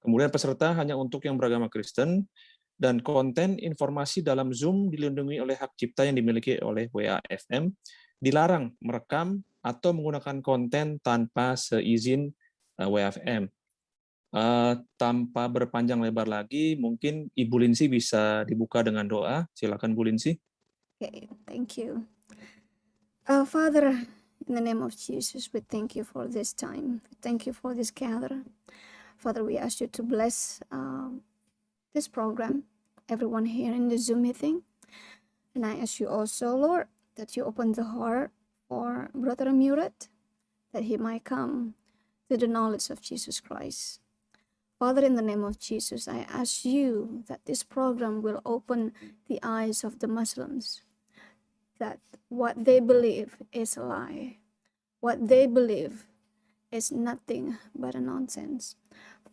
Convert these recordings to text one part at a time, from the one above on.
Kemudian peserta hanya untuk yang beragama Kristen, dan konten informasi dalam Zoom dilindungi oleh hak cipta yang dimiliki oleh WAFM, dilarang merekam atau menggunakan konten tanpa seizin uh, WAFM. Uh, tanpa berpanjang lebar lagi, mungkin Ibu Linsi bisa dibuka dengan doa. Silakan Bu Linsi. Okay, thank you. Uh, Father, in the name of Jesus, we thank you for this time. Thank you for this gather. Father, we ask you to bless uh, this program, everyone here in the Zoom meeting. And I ask you also, Lord, that you open the heart for Brother Murat, that he might come to the knowledge of Jesus Christ. Father, in the name of Jesus, I ask you that this program will open the eyes of the Muslims, that what they believe is a lie, what they believe is nothing but a nonsense.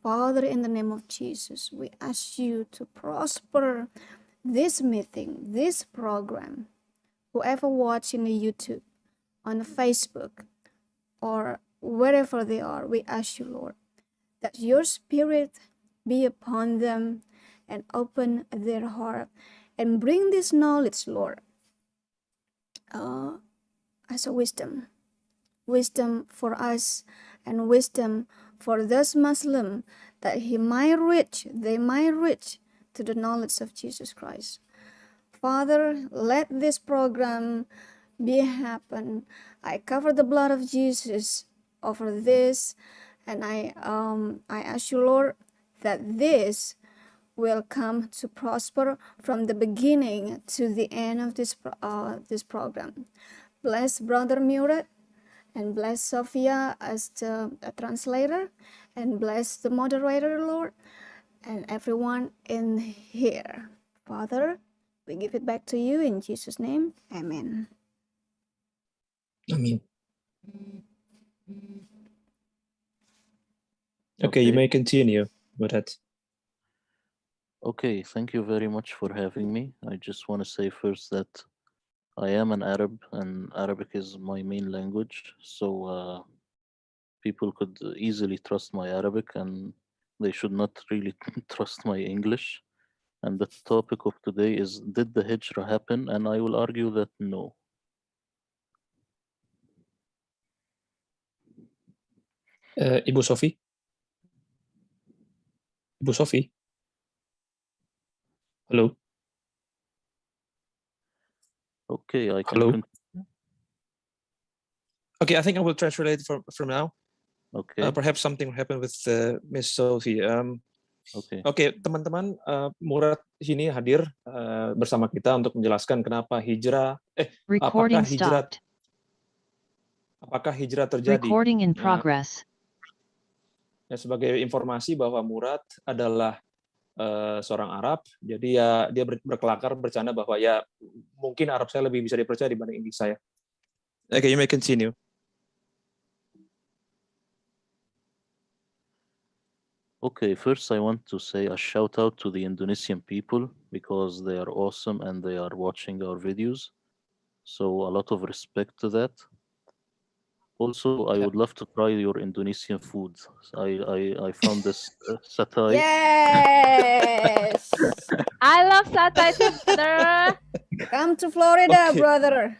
Father, in the name of Jesus, we ask you to prosper this meeting, this program. Whoever watching the YouTube, on Facebook, or wherever they are, we ask you, Lord, that your spirit be upon them and open their heart and bring this knowledge, Lord, uh, as a wisdom. Wisdom for us and wisdom for those Muslim that he might reach, they might reach to the knowledge of Jesus Christ. Father, let this program be happen. I cover the blood of Jesus over this, and I um I ask you, Lord, that this will come to prosper from the beginning to the end of this uh, this program. Bless Brother Murat and bless Sophia as the translator and bless the moderator, Lord, and everyone in here. Father, we give it back to you in Jesus' name. Amen. Amen. Okay, you may continue with that. Okay, thank you very much for having me. I just want to say first that I am an Arab and Arabic is my main language. So uh, people could easily trust my Arabic and they should not really trust my English. And the topic of today is, did the Hijrah happen? And I will argue that no. Uh, Ibu Sofi? Ibu Sofi? Hello? Okay, I can. Hello? Okay, I think I will translate from, from now. Okay, Uh, perhaps something happened with uh, Miss Sophie. Um, okay. Oke, teman-teman, uh, Murad sini hadir uh, bersama kita untuk menjelaskan kenapa hijrah, eh, Recording apakah hijrah, stopped. apakah hijrah terjadi? Recording in Nah, progress. ya, sebagai informasi bahwa Murad adalah uh, seorang Arab, jadi ya dia berkelakar bercanda bahwa ya mungkin Arab saya lebih bisa dipercaya dibanding Inggris saya. Oke, you may continue. Okay, first I want to say a shout out to the Indonesian people because they are awesome and they are watching our videos. So a lot of respect to that. Also, I Yeah. would love to try your Indonesian food. I I, I found this uh, satay. Yes! I love satay too, brother. Come to Florida, Okay. brother.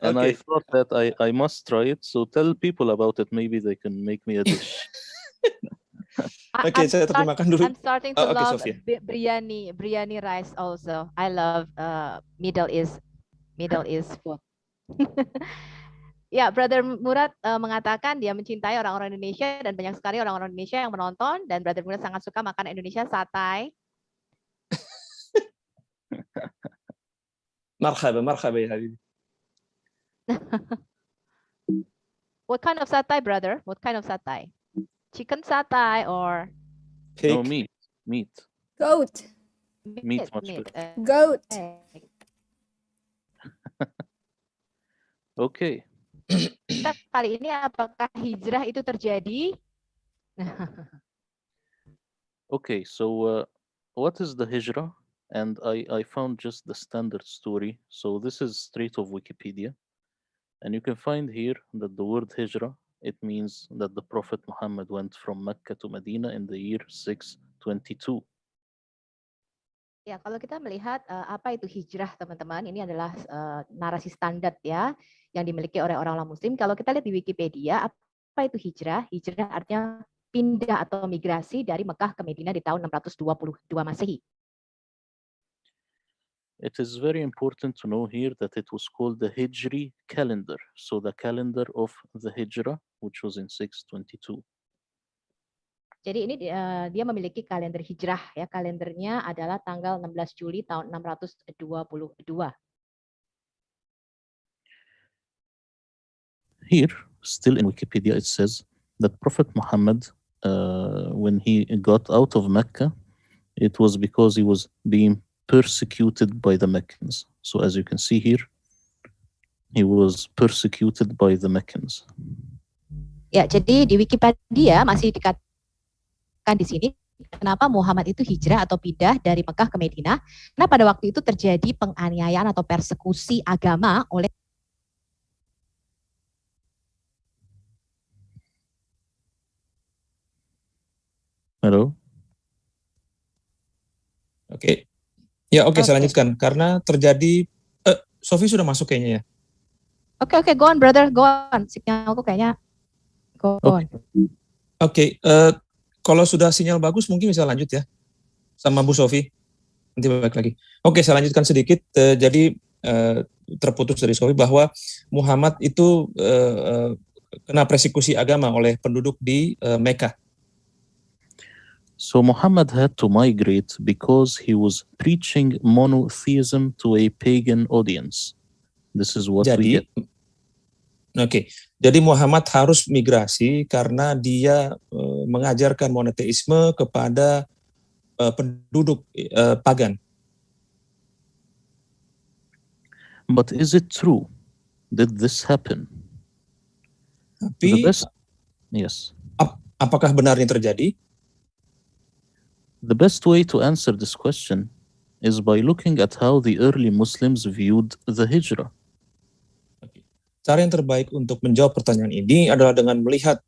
And I thought that I, I must try it. So tell people about it. Maybe they can make me a dish. okay, I'm saya start- terjemahkan dulu. I'm starting to Oh, okay, love Sophia. bi- biryani, biryani rice also. I love uh, Middle East, Middle East food. ya, Brother Murad uh, mengatakan dia mencintai orang-orang Indonesia dan banyak sekali orang-orang Indonesia yang menonton dan Brother Murad sangat suka makan Indonesia satay. Marhaba, marhaba ya Habibi. What kind of satay, brother? What kind of satay? Chicken satay or no Pig. meat. Meat. Goat. Meat much better. uh, Goat. okay. Kali ini apakah hijrah itu terjadi? Okay. So uh, what is the hijrah? And I, I found just the standard story. So this is straight of Wikipedia. And you can find here that the word hijrah it means that the Prophet Muhammad went from Mecca to Medina in the year 622. Ya, kalau kita melihat uh, apa itu hijrah, teman-teman, ini adalah uh, narasi standar ya yang dimiliki oleh orang-orang Muslim. Kalau kita lihat di Wikipedia, apa itu hijrah? Hijrah artinya pindah atau migrasi dari Mekah ke Medina di tahun 622 Masehi. It is very important to know here that it was called the Hijri calendar. So the calendar of the Hijrah, which was in 622. Jadi ini uh, dia memiliki kalender hijrah ya. Kalendernya adalah tanggal 16 Juli tahun 622. Here, still in Wikipedia, it says that Prophet Muhammad, uh, when he got out of Mecca, it was because he was being persecuted by the Meccans. So as you can see here, he was persecuted by the Meccans. Ya, jadi di Wikipedia masih dikatakan di sini kenapa Muhammad itu hijrah atau pindah dari Mekah ke Medina. Karena pada waktu itu terjadi penganiayaan atau persekusi agama oleh Halo. Oke. Okay. Ya, oke, okay, okay. saya lanjutkan. Karena terjadi, uh, Sofi sudah masuk kayaknya ya? Oke, okay, oke, okay, go on, brother, go on. Sinyalku kayaknya go on. Oke, okay. uh, kalau sudah sinyal bagus mungkin bisa lanjut ya, sama Bu Sofi. Nanti balik lagi. Oke, saya lanjutkan sedikit. Uh, jadi uh, terputus dari Sofi bahwa Muhammad itu uh, uh, kena persekusi agama oleh penduduk di uh, Mekah. So Muhammad had to migrate because he was preaching monotheism to a pagan audience. This is what jadi, we get. Oke, okay. jadi Muhammad harus migrasi karena dia uh, mengajarkan monoteisme kepada uh, penduduk uh, pagan. But is it true? Did this happen? Tapi, best, yes. Ap apakah benar ini terjadi? The best way to answer this question is by looking at how the early Muslims viewed the hijrah. Cara yang terbaik untuk menjawab pertanyaan ini adalah dengan melihat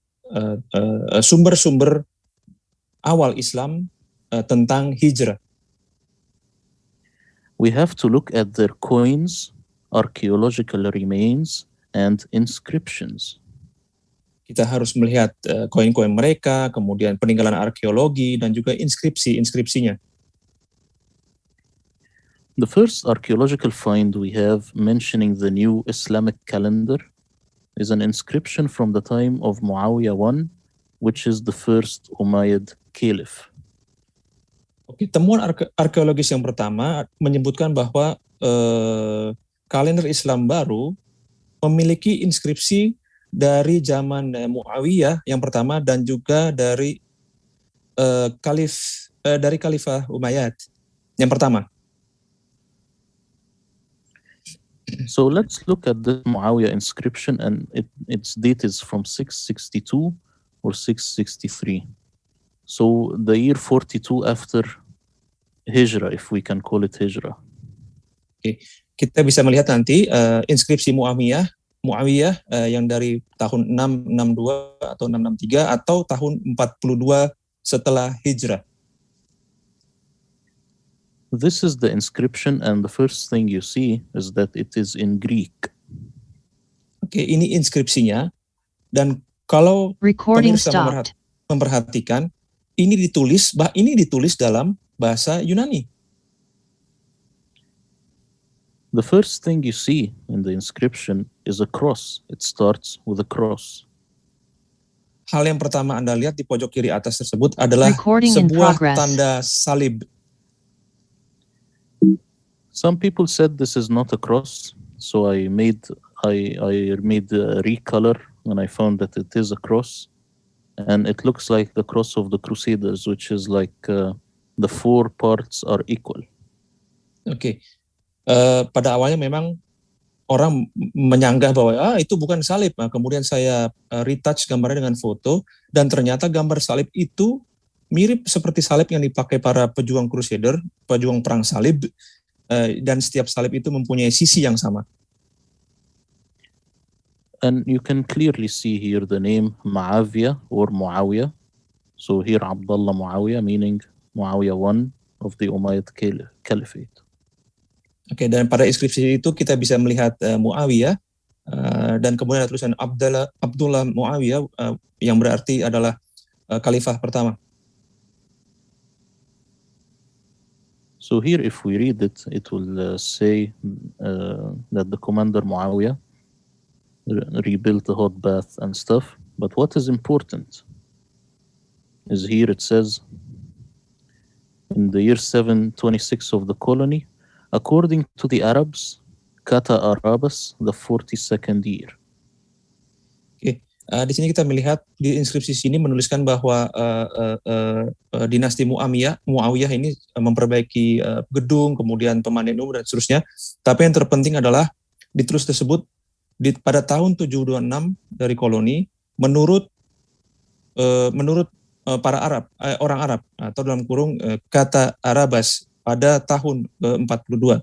sumber-sumber uh, uh, awal Islam uh, tentang hijrah. We have to look at their coins, archaeological remains, and inscriptions. kita harus melihat koin-koin uh, mereka, kemudian peninggalan arkeologi dan juga inskripsi-inskripsinya. The first archaeological find we have mentioning the new Islamic calendar is an inscription from the time of Muawiyah I, which is the first Umayyad Caliph. Oke, temuan arke arkeologis yang pertama menyebutkan bahwa uh, kalender Islam baru memiliki inskripsi dari zaman uh, Muawiyah yang pertama dan juga dari uh, Khalif uh, dari Khalifah Umayyad yang pertama. So let's look at the Muawiyah inscription and it, its date is from 662 or 663. So the year 42 after Hijrah, if we can call it Hijrah. Okay. kita bisa melihat nanti uh, inskripsi Muawiyah Muawiyah uh, yang dari tahun 662 atau 663 atau tahun 42 setelah hijrah. This is the inscription and the first thing you see is that it is in Greek. Oke, okay, ini inskripsinya dan kalau Recording pemirsa memperhatikan ini ditulis bah ini ditulis dalam bahasa Yunani. The first thing you see in the inscription is a cross. It starts with a cross. Hal yang pertama Anda lihat di pojok kiri atas tersebut adalah Recording sebuah tanda salib. Some people said this is not a cross, so I made I I made a recolor and I found that it is a cross, and it looks like the cross of the Crusaders, which is like uh, the four parts are equal. Okay, uh, pada awalnya memang orang menyanggah bahwa ah itu bukan salib. Nah, kemudian saya uh, retouch gambarnya dengan foto dan ternyata gambar salib itu mirip seperti salib yang dipakai para pejuang Crusader, pejuang perang salib dan setiap salib itu mempunyai sisi yang sama. and you can clearly see here the name Muawiyah or Muawiyah. So here Abdullah Muawiyah meaning Muawiyah one of the Umayyad Caliphate. Oke, dan pada inskripsi itu kita bisa melihat uh, Muawiyah uh, dan kemudian ada tulisan Abdullah Abdullah Muawiyah uh, yang berarti adalah uh, khalifah pertama. So here, if we read it, it will uh, say uh, that the commander Muawiyah rebuilt the hot bath and stuff. But what is important is here it says, in the year 726 of the colony, according to the Arabs, kata Arabas, the 42nd year. Uh, di sini kita melihat di inskripsi sini menuliskan bahwa uh, uh, uh, uh, dinasti Muawiyah, Muawiyah ini uh, memperbaiki uh, gedung, kemudian pemandian umum dan seterusnya. Tapi yang terpenting adalah ditulis tersebut di, pada tahun 726 dari koloni menurut uh, menurut uh, para Arab, uh, orang Arab atau dalam kurung uh, kata Arabas pada tahun ke-42.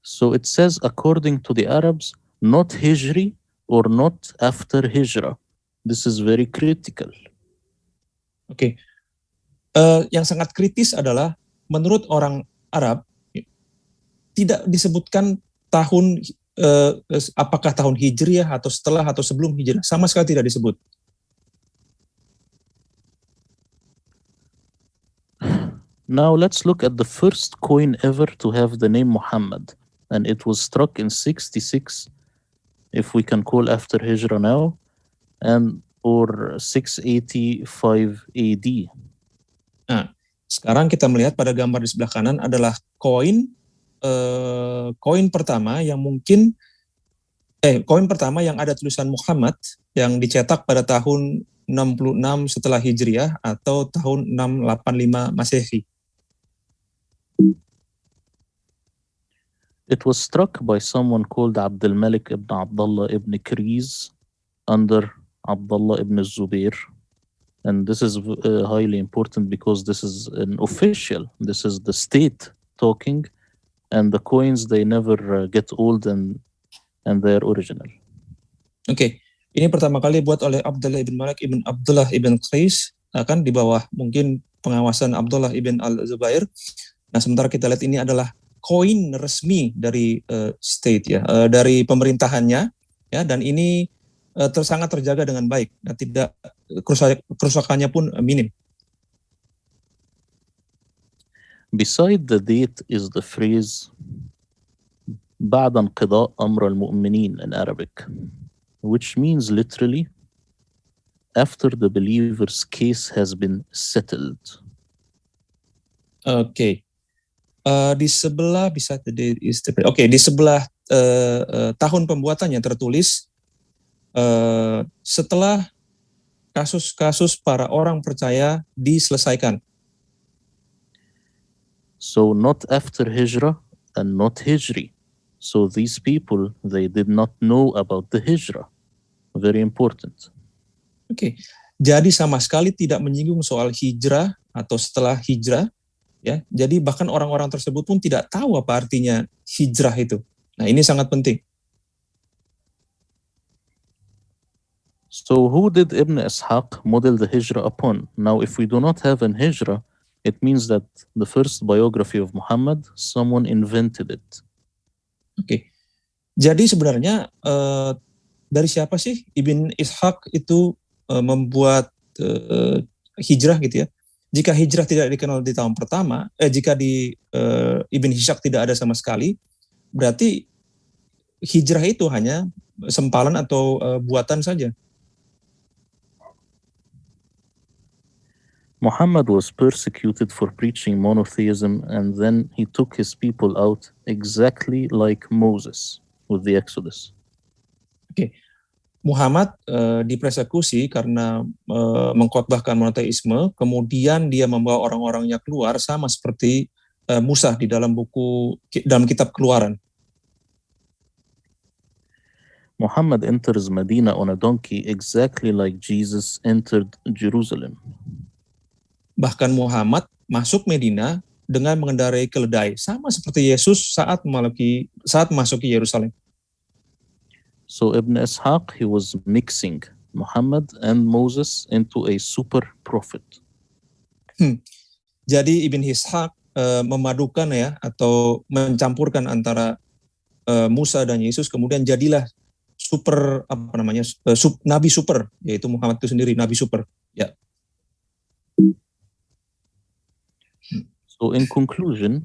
So it says according to the Arabs, not Hijri, or not after hijrah. This is very critical. Oke, okay. uh, yang sangat kritis adalah menurut orang Arab tidak disebutkan tahun uh, apakah tahun hijriah atau setelah atau sebelum hijrah sama sekali tidak disebut. Now let's look at the first coin ever to have the name Muhammad and it was struck in 66 if we can call after Hijrah now, and or 685 AD. Nah, sekarang kita melihat pada gambar di sebelah kanan adalah koin eh, koin pertama yang mungkin eh koin pertama yang ada tulisan Muhammad yang dicetak pada tahun 66 setelah Hijriah atau tahun 685 Masehi. It was struck by someone called Abdul Malik ibn Abdullah ibn Kriz under Abdullah ibn Zubair. And this is uh, highly important because this is an official, this is the state talking, and the coins, they never uh, get old and, and they're original. Okay. ini pertama kali buat oleh Abdullah ibn Malik ibn Abdullah ibn Qais, akan di bawah mungkin pengawasan Abdullah ibn al-Zubair. Nah, sementara kita lihat ini adalah koin resmi dari uh, state ya, uh, dari pemerintahannya ya dan ini uh, ter, sangat terjaga dengan baik dan tidak kerusakannya pun minim. Beside the date is the phrase بعد انقضاء أمر المؤمنين in Arabic, which means literally after the believer's case has been settled. Okay. Uh, di sebelah bisa Oke, okay, di sebelah uh, uh, tahun pembuatannya tertulis uh, setelah kasus-kasus para orang percaya diselesaikan. So not after hijrah and not hijri. So these people they did not know about the hijrah. Very important. Oke. Okay. Jadi sama sekali tidak menyinggung soal hijrah atau setelah hijrah ya jadi bahkan orang-orang tersebut pun tidak tahu apa artinya hijrah itu nah ini sangat penting So who did Ibn Ishaq model the hijrah upon? Now if we do not have an hijrah, it means that the first biography of Muhammad, someone invented it. Oke, okay. jadi sebenarnya uh, dari siapa sih Ibn Ishaq itu uh, membuat uh, hijrah gitu ya? Jika hijrah tidak dikenal di tahun pertama, eh, jika di eh, Ibn Hishak tidak ada sama sekali, berarti hijrah itu hanya sempalan atau eh, buatan saja. Muhammad was persecuted for preaching monotheism and then he took his people out exactly like Moses with the Exodus. Oke. Okay. Muhammad uh, dipersekusi karena uh, mengkhotbahkan monoteisme, kemudian dia membawa orang-orangnya keluar sama seperti uh, Musa di dalam buku dalam kitab Keluaran. Muhammad enters Medina on a donkey exactly like Jesus entered Jerusalem. Bahkan Muhammad masuk Medina dengan mengendarai keledai sama seperti Yesus saat memasuki saat memasuki Yerusalem. So Ibn Ishaq, he was mixing Muhammad and Moses into a super prophet. Jadi Ibn Ishaq eh, memadukan ya atau mencampurkan antara eh, Musa dan Yesus kemudian jadilah super apa namanya eh, sub, nabi super yaitu Muhammad itu sendiri nabi super. Ya. So in conclusion,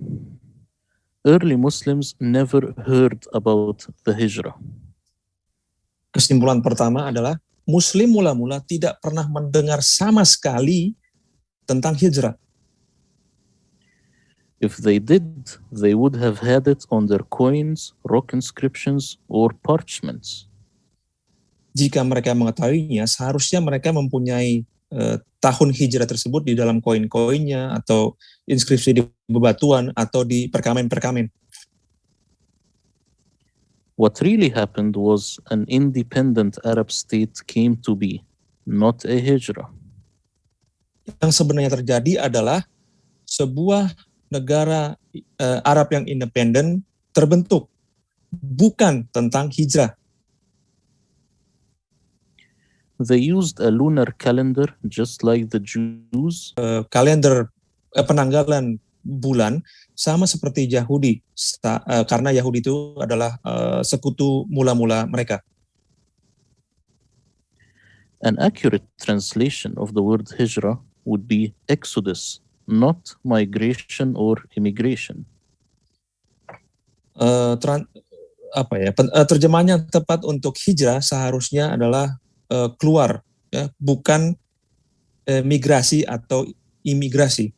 early Muslims never heard about the hijrah. Kesimpulan pertama adalah Muslim mula-mula tidak pernah mendengar sama sekali tentang hijrah. If they did, they would have had it on their coins, rock inscriptions, or parchments. Jika mereka mengetahuinya, seharusnya mereka mempunyai eh, tahun hijrah tersebut di dalam koin-koinnya atau inskripsi di bebatuan atau di perkamen-perkamen. What really happened was an independent Arab state came to be, not a hijrah. Yang sebenarnya terjadi adalah sebuah negara eh, Arab yang independen terbentuk, bukan tentang hijrah. They used a lunar calendar just like the Jews, Eh, kalender eh, penanggalan bulan sama seperti Yahudi eh, karena Yahudi itu adalah eh, sekutu mula-mula mereka. An accurate translation of the word hijrah would be exodus, not migration or immigration. Tran- apa ya pen- eh, terjemahannya tepat untuk hijrah seharusnya adalah eh, keluar ya bukan eh, migrasi atau imigrasi.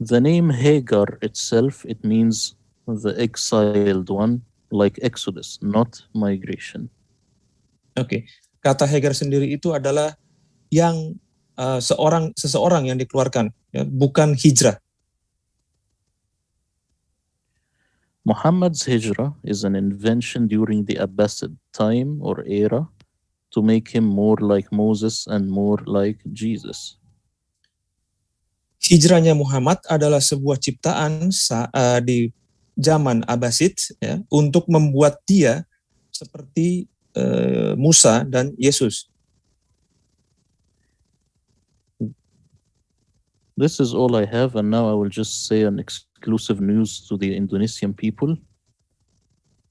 The name Hagar itself, it means the exiled one, like exodus, not migration. Oke, kata Hagar sendiri itu adalah yang eh, seorang seseorang yang dikeluarkan, ya, bukan hijrah. Muhammad's hijrah is an invention during the Abbasid time or era to make him more like Moses and more like Jesus. Hijrahnya Muhammad adalah sebuah ciptaan eh, di zaman Abbasid ya, untuk membuat dia seperti eh, Musa dan Yesus. This is all I have, and now I will just say an exclusive news to the Indonesian people.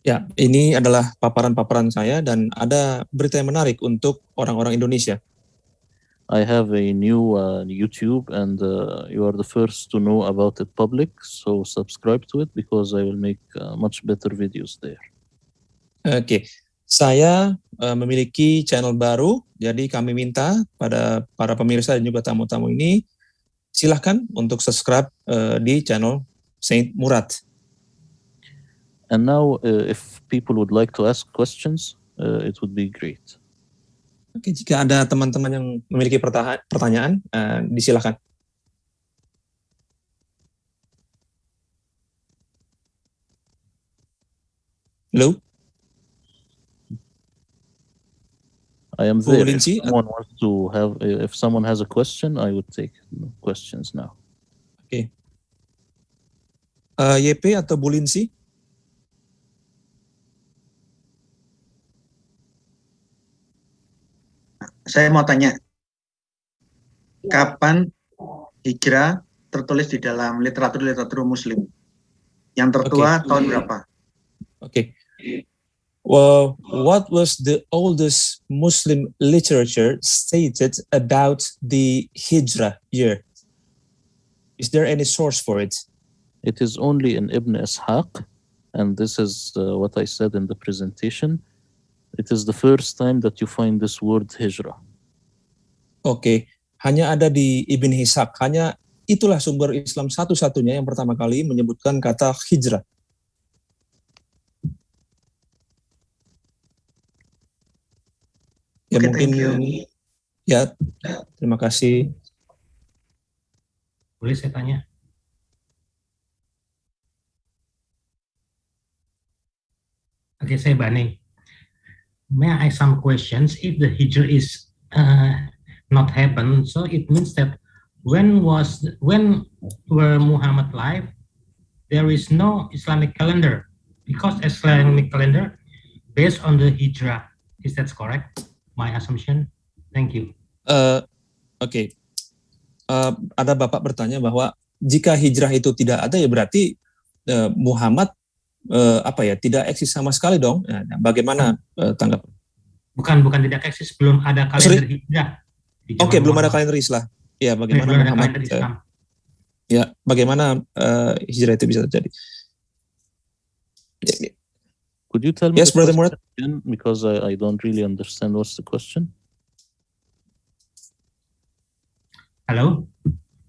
Ya, ini adalah paparan-paparan saya dan ada berita yang menarik untuk orang-orang Indonesia. I have a new uh, YouTube, and uh, you are the first to know about it public. So subscribe to it because I will make uh, much better videos there. Oke, saya eh, memiliki channel baru, jadi kami minta pada para pemirsa dan juga tamu-tamu ini silahkan untuk subscribe eh, di channel Saint Murad. And now, uh, if people would like to ask questions, uh, it would be great. Oke, jika ada teman-teman yang memiliki pertanyaan, eh, disilahkan. Halo, I am there. If uh, someone wants to have, uh, if someone has a question, I would take questions now. Eh, YP atau Bu Saya mau tanya, kapan hijrah tertulis di dalam literatur-literatur Muslim? Yang tertua Oke. tahun berapa? Okay. Well, what was the oldest Muslim literature stated about the Hijrah year? Is there any source for it? It is only in Ibn Ishaq, and this is uh, what I said in the presentation. It is the first time that you find this word hijrah. Oke, hanya ada di Ibn Ishaq. Hanya itulah sumber Islam satu-satunya yang pertama kali menyebutkan kata hijrah. Ya Oke, mungkin thank you. ya terima kasih. Boleh saya tanya? Oke, saya Bani. May I ask some questions? If the hijrah is uh, not happen, so it means that when was when were Muhammad live, there is no Islamic calendar because Islamic calendar based on the hijrah. Is that correct? My assumption. Thank you. Eh, Oke, Eh, ada bapak bertanya bahwa jika hijrah itu tidak ada ya berarti eh, Muhammad eh, apa ya tidak eksis sama sekali dong. Nah, bagaimana eh, tanggapan? Bukan bukan tidak eksis, belum ada sorry. kalender hijrah. Oke, zaman belum ada kalender Islam. Ya, bagaimana belum ada Muhammad? kalender eh, Islam. ya, bagaimana eh, hijrah itu bisa terjadi? Could you tell me Yes, the Brother Murad. again? Because I, I don't really understand what's the question. Hello.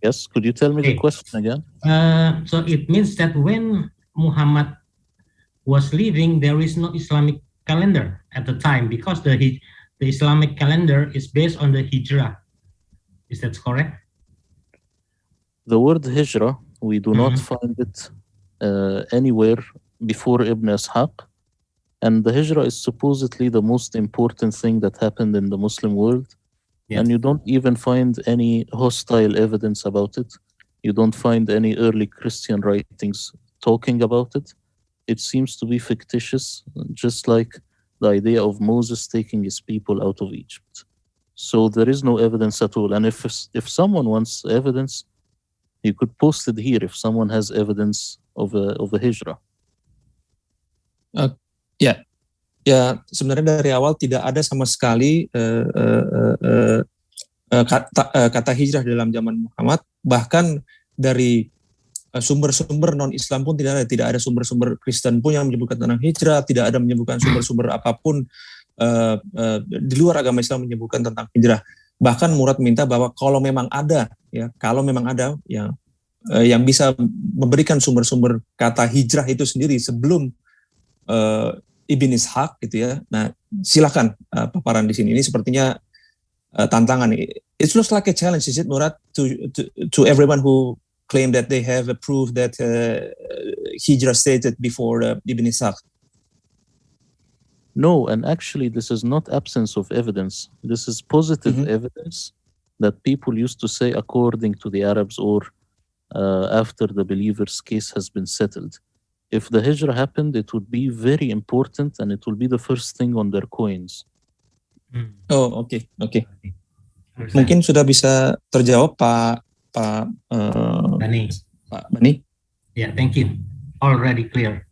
Yes, could you tell me the Okay. question again? Uh, so it means that when Muhammad was living, there is no Islamic calendar at the time because the the Islamic calendar is based on the hijrah. Is that correct? The word hijrah, we do not Mhm. find it uh, anywhere before Ibn Ishaq. And the hijrah is supposedly the most important thing that happened in the Muslim world. Yeah. And you don't even find any hostile evidence about it. You don't find any early Christian writings talking about it. It seems to be fictitious, just like the idea of Moses taking his people out of Egypt. So there is no evidence at all. And if if someone wants evidence, you could post it here if someone has evidence of a of a hijrah. Ya, sebenarnya dari awal tidak ada sama sekali eh, eh, eh, eh, eh, kata, eh, kata hijrah dalam zaman Muhammad. Bahkan dari eh, sumber-sumber non-Islam pun tidak ada. Tidak ada sumber-sumber Kristen pun yang menyebutkan tentang hijrah. Tidak ada menyebutkan sumber-sumber apa pun eh, eh, di luar agama Islam menyebutkan tentang hijrah. Bahkan Murad minta bahwa kalau memang ada, ya kalau memang ada, ya eh, yang bisa memberikan sumber-sumber kata hijrah itu sendiri sebelum eh, Ibn Ishaq gitu ya. Nah, silakan uh, paparan di sini. Ini sepertinya uh, tantangan. It looks like a challenge, is it, Murad, to to, to everyone who claim that they have a proof that uh, Hijrah stated before uh, Ibn Ishaq. No, and actually, this is not absence of evidence. This is positive Mhm. evidence that people used to say according to the Arabs or uh, after the believer's case has been settled. If the hijrah happened, it would be very important and it will be the first thing on their coins. Hmm. Oh, okay, okay. Mungkin sudah bisa terjawab Pak Pak uh, Dani. Pak Bani. Yeah, thank you. Already clear.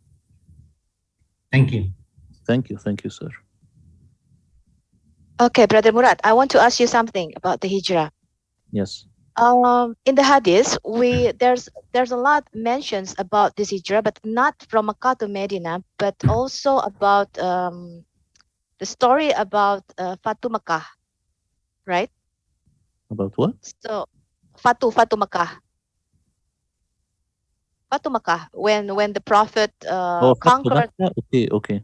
Thank you. Thank you, thank you, sir. Okay, Brother Murad, I want to ask you something about the hijrah. Yes. Um, in the hadith, we there's there's a lot mentions about this hijrah, but not from Makkah to Medina, but also about um, the story about uh, Fatu Makkah, right? About what? So Fatu Fatu Makkah. Fatu Makkah when when the prophet uh, oh, conquered okay, okay.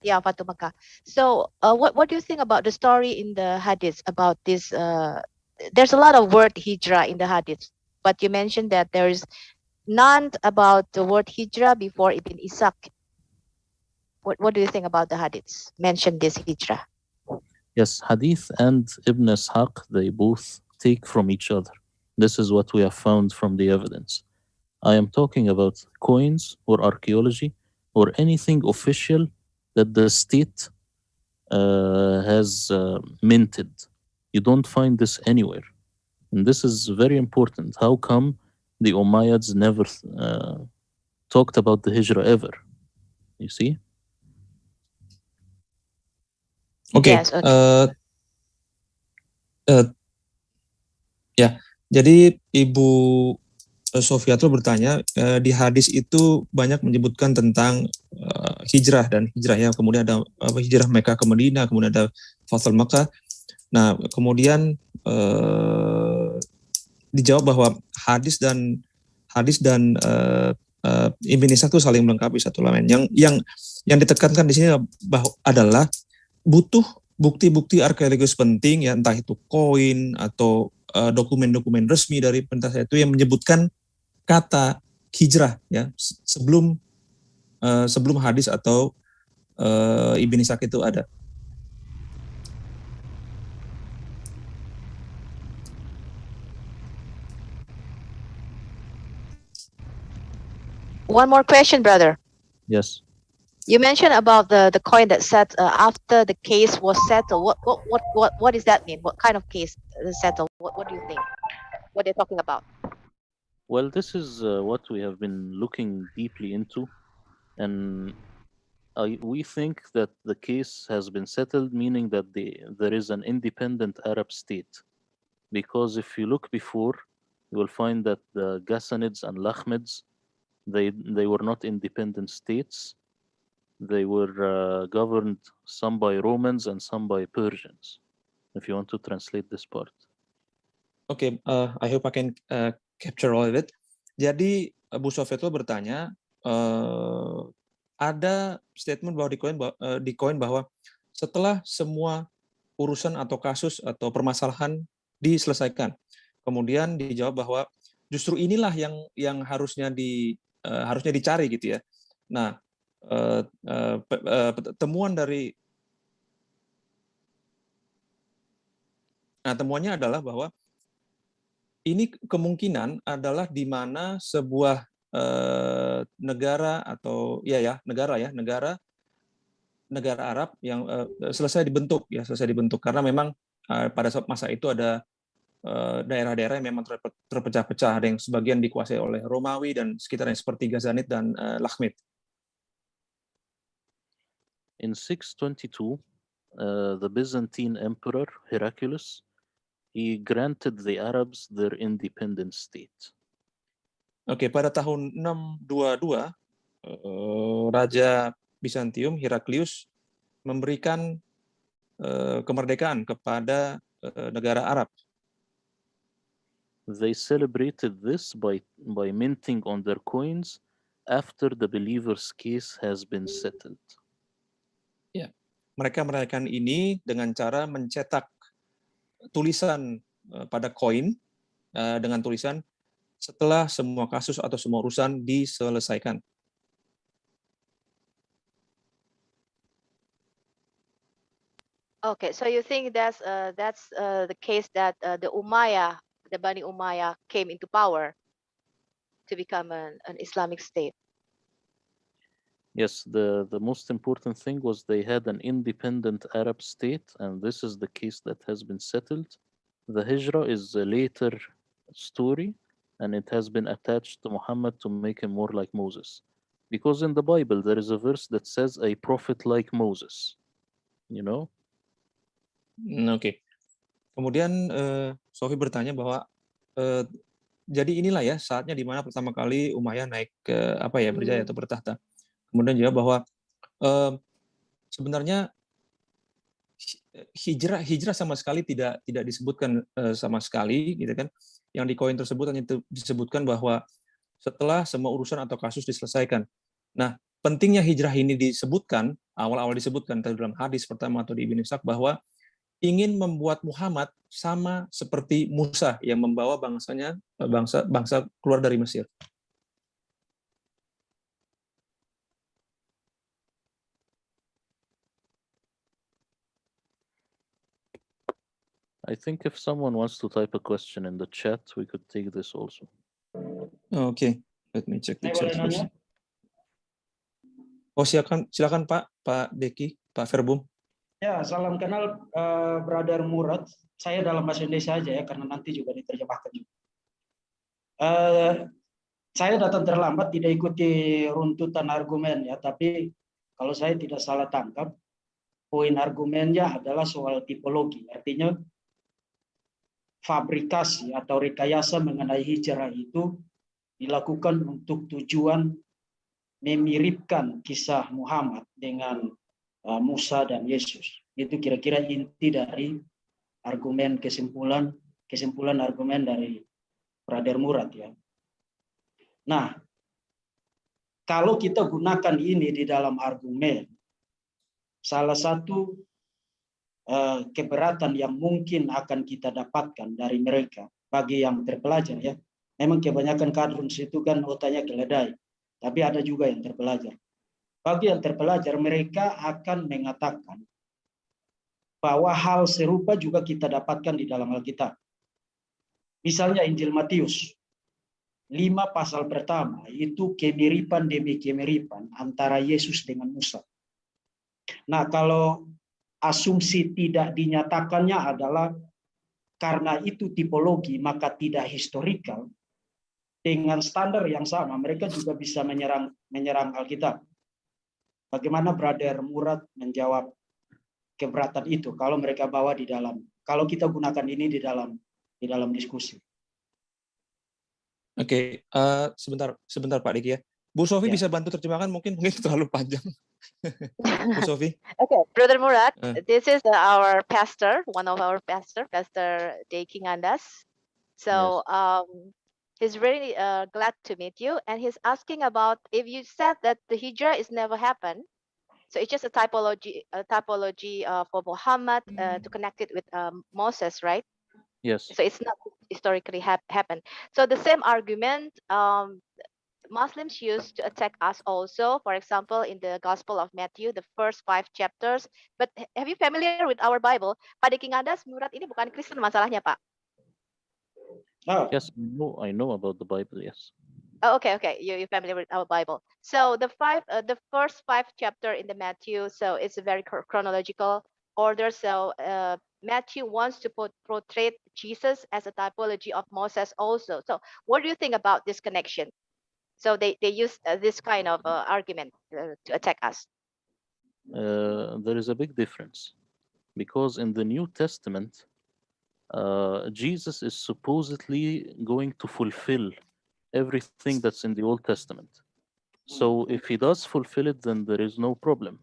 yeah Fatu Makkah. So uh, what what do you think about the story in the hadith about this? Uh, there's a lot of word hijrah in the hadith, but you mentioned that there is none about the word hijrah before Ibn Ishaq. What what do you think about the hadiths? Mention this hijrah. Yes, Hadith and Ibn Ishaq, they both take from each other. This is what we have found from the evidence. I am talking about coins or archaeology or anything official that the state uh, has uh, minted. You don't find this anywhere. And this is very important. How come the Umayyads never uh, talked about the Hijrah ever? You see? Oke. Yes, okay. eh, eh, ya, jadi Ibu eh, Sofiatul bertanya eh, di hadis itu banyak menyebutkan tentang eh, hijrah dan hijrah ya, kemudian ada apa, hijrah Mekah ke Madinah, kemudian ada Fathul Makkah. Nah, kemudian eh, dijawab bahwa hadis dan hadis dan eh, eh, itu saling melengkapi satu lain. Yang yang yang ditekankan di sini bahwa adalah butuh bukti-bukti arkeologis penting ya entah itu koin atau dokumen-dokumen resmi dari pemerintah itu yang menyebutkan kata hijrah ya se- sebelum eh, sebelum hadis atau eh, Ibn Ishaq itu ada. One more question, brother. Yes. You mentioned about the the coin that said uh, after the case was settled. What what what what what does that mean? What kind of case settled? What what do you think? What they're talking about? Well, this is uh, what we have been looking deeply into, and I, we think that the case has been settled, meaning that the, there is an independent Arab state. Because if you look before, you will find that the Ghassanids and Lakhmids, they, they were not independent states. They were uh, governed some by Romans and some by Persians, if you want to translate this part. Oke, uh, I hope I can uh, capture all of it. Jadi Bu Sofeto bertanya, uh, ada statement bahwa di koin, uh, bahwa setelah semua urusan atau kasus atau permasalahan diselesaikan, kemudian dijawab bahwa justru inilah yang yang harusnya di uh, harusnya dicari gitu ya. Nah, uh, uh, uh, temuan dari Nah, temuannya adalah bahwa ini kemungkinan adalah di mana sebuah eh, negara atau ya ya negara ya negara negara Arab yang eh, selesai dibentuk ya selesai dibentuk karena memang eh, pada masa itu ada eh, daerah-daerah yang memang terpecah-pecah ada yang sebagian dikuasai oleh Romawi dan sekitarnya seperti Ghazanid dan eh, Lakhmid. In 622, uh, the Byzantine Emperor Heraclius he granted the Arabs their independent state. Oke, okay, pada tahun 622 uh, Raja Bizantium Heraklius memberikan uh, kemerdekaan kepada uh, negara Arab. They celebrated this by by minting on their coins after the believer's case has been settled. Ya, mereka merayakan ini dengan cara mencetak tulisan eh, pada koin eh, dengan tulisan setelah semua kasus atau semua urusan diselesaikan. Okay, so you think that's uh, that's uh, the case that uh, the Umayyah, the Bani Umayyah, came into power to become an, an Islamic state? Yes, the, the most important thing was they had an independent Arab state, and this is the case that has been settled. The Hijrah is a later story, and it has been attached to Muhammad to make him more like Moses. Because in the Bible, there is a verse that says a prophet like Moses. You know? Hmm, oke. Okay. Kemudian uh, Sofi bertanya bahwa uh, jadi inilah ya saatnya di mana pertama kali Umayyah naik ke apa ya berjaya atau bertahta. Kemudian juga bahwa eh, sebenarnya hijrah hijrah sama sekali tidak tidak disebutkan eh, sama sekali gitu kan. Yang di koin tersebut hanya disebutkan bahwa setelah semua urusan atau kasus diselesaikan. Nah, pentingnya hijrah ini disebutkan awal-awal disebutkan dalam hadis pertama atau di Ibnu Ishaq bahwa ingin membuat Muhammad sama seperti Musa yang membawa bangsanya bangsa bangsa keluar dari Mesir. I think if someone wants to type a question in the chat, we could take this also. Okay, let me check the chat first. Oh silakan, silakan Pak, Pak Deki, Pak Verbum. Ya, salam kenal uh, Brother Murad. Saya dalam bahasa Indonesia aja ya, karena nanti juga diterjemahkan juga. Uh, saya datang terlambat, tidak ikuti runtutan argumen ya, tapi kalau saya tidak salah tangkap, poin argumennya adalah soal tipologi. Artinya fabrikasi atau rekayasa mengenai hijrah itu dilakukan untuk tujuan memiripkan kisah Muhammad dengan uh, Musa dan Yesus. Itu kira-kira inti dari argumen kesimpulan kesimpulan argumen dari Brother Murad ya. Nah, kalau kita gunakan ini di dalam argumen, salah satu Eh, keberatan yang mungkin akan kita dapatkan dari mereka bagi yang terpelajar ya. Memang kebanyakan kadrun situ kan otaknya keledai, tapi ada juga yang terpelajar. Bagi yang terpelajar mereka akan mengatakan bahwa hal serupa juga kita dapatkan di dalam Alkitab. Misalnya Injil Matius. lima pasal pertama itu kemiripan demi kemiripan antara Yesus dengan Musa. Nah, kalau asumsi tidak dinyatakannya adalah karena itu tipologi maka tidak historikal dengan standar yang sama mereka juga bisa menyerang menyerang Alkitab. Bagaimana Brother Murad menjawab keberatan itu kalau mereka bawa di dalam kalau kita gunakan ini di dalam di dalam diskusi. Oke, eh, sebentar sebentar Pak Diki ya. Bu Sofi Ya. bisa bantu terjemahkan mungkin mungkin terlalu panjang. Okay, Brother Murat, Uh. this is our pastor, one of our pastor, Pastor Deki Ngandas. So um, he's really uh, glad to meet you, and he's asking about if you said that the hijrah is never happened. So it's just a typology, a typology uh, for Muhammad uh, to connect it with um, Moses, right? Yes. So it's not historically hap- happened. So the same argument um, Muslims used to attack us also. For example, in the Gospel of Matthew, the first five chapters. But have you familiar with our Bible? Pak Deki Ngandas, Murat ini bukan Kristen masalahnya, Pak. Nah, Yes, I know, I know about the Bible, yes. Oh, okay, okay. You you're familiar with our Bible. So the five, uh, the first five chapter in the Matthew. So it's a very chronological order. So uh, Matthew wants to put, portray Jesus as a typology of Moses also. So what do you think about this connection? So they they use uh, this kind of uh, argument uh, to attack us. Uh, there is a big difference because in the New Testament, uh, Jesus is supposedly going to fulfill everything that's in the Old Testament. So if he does fulfill it, then there is no problem.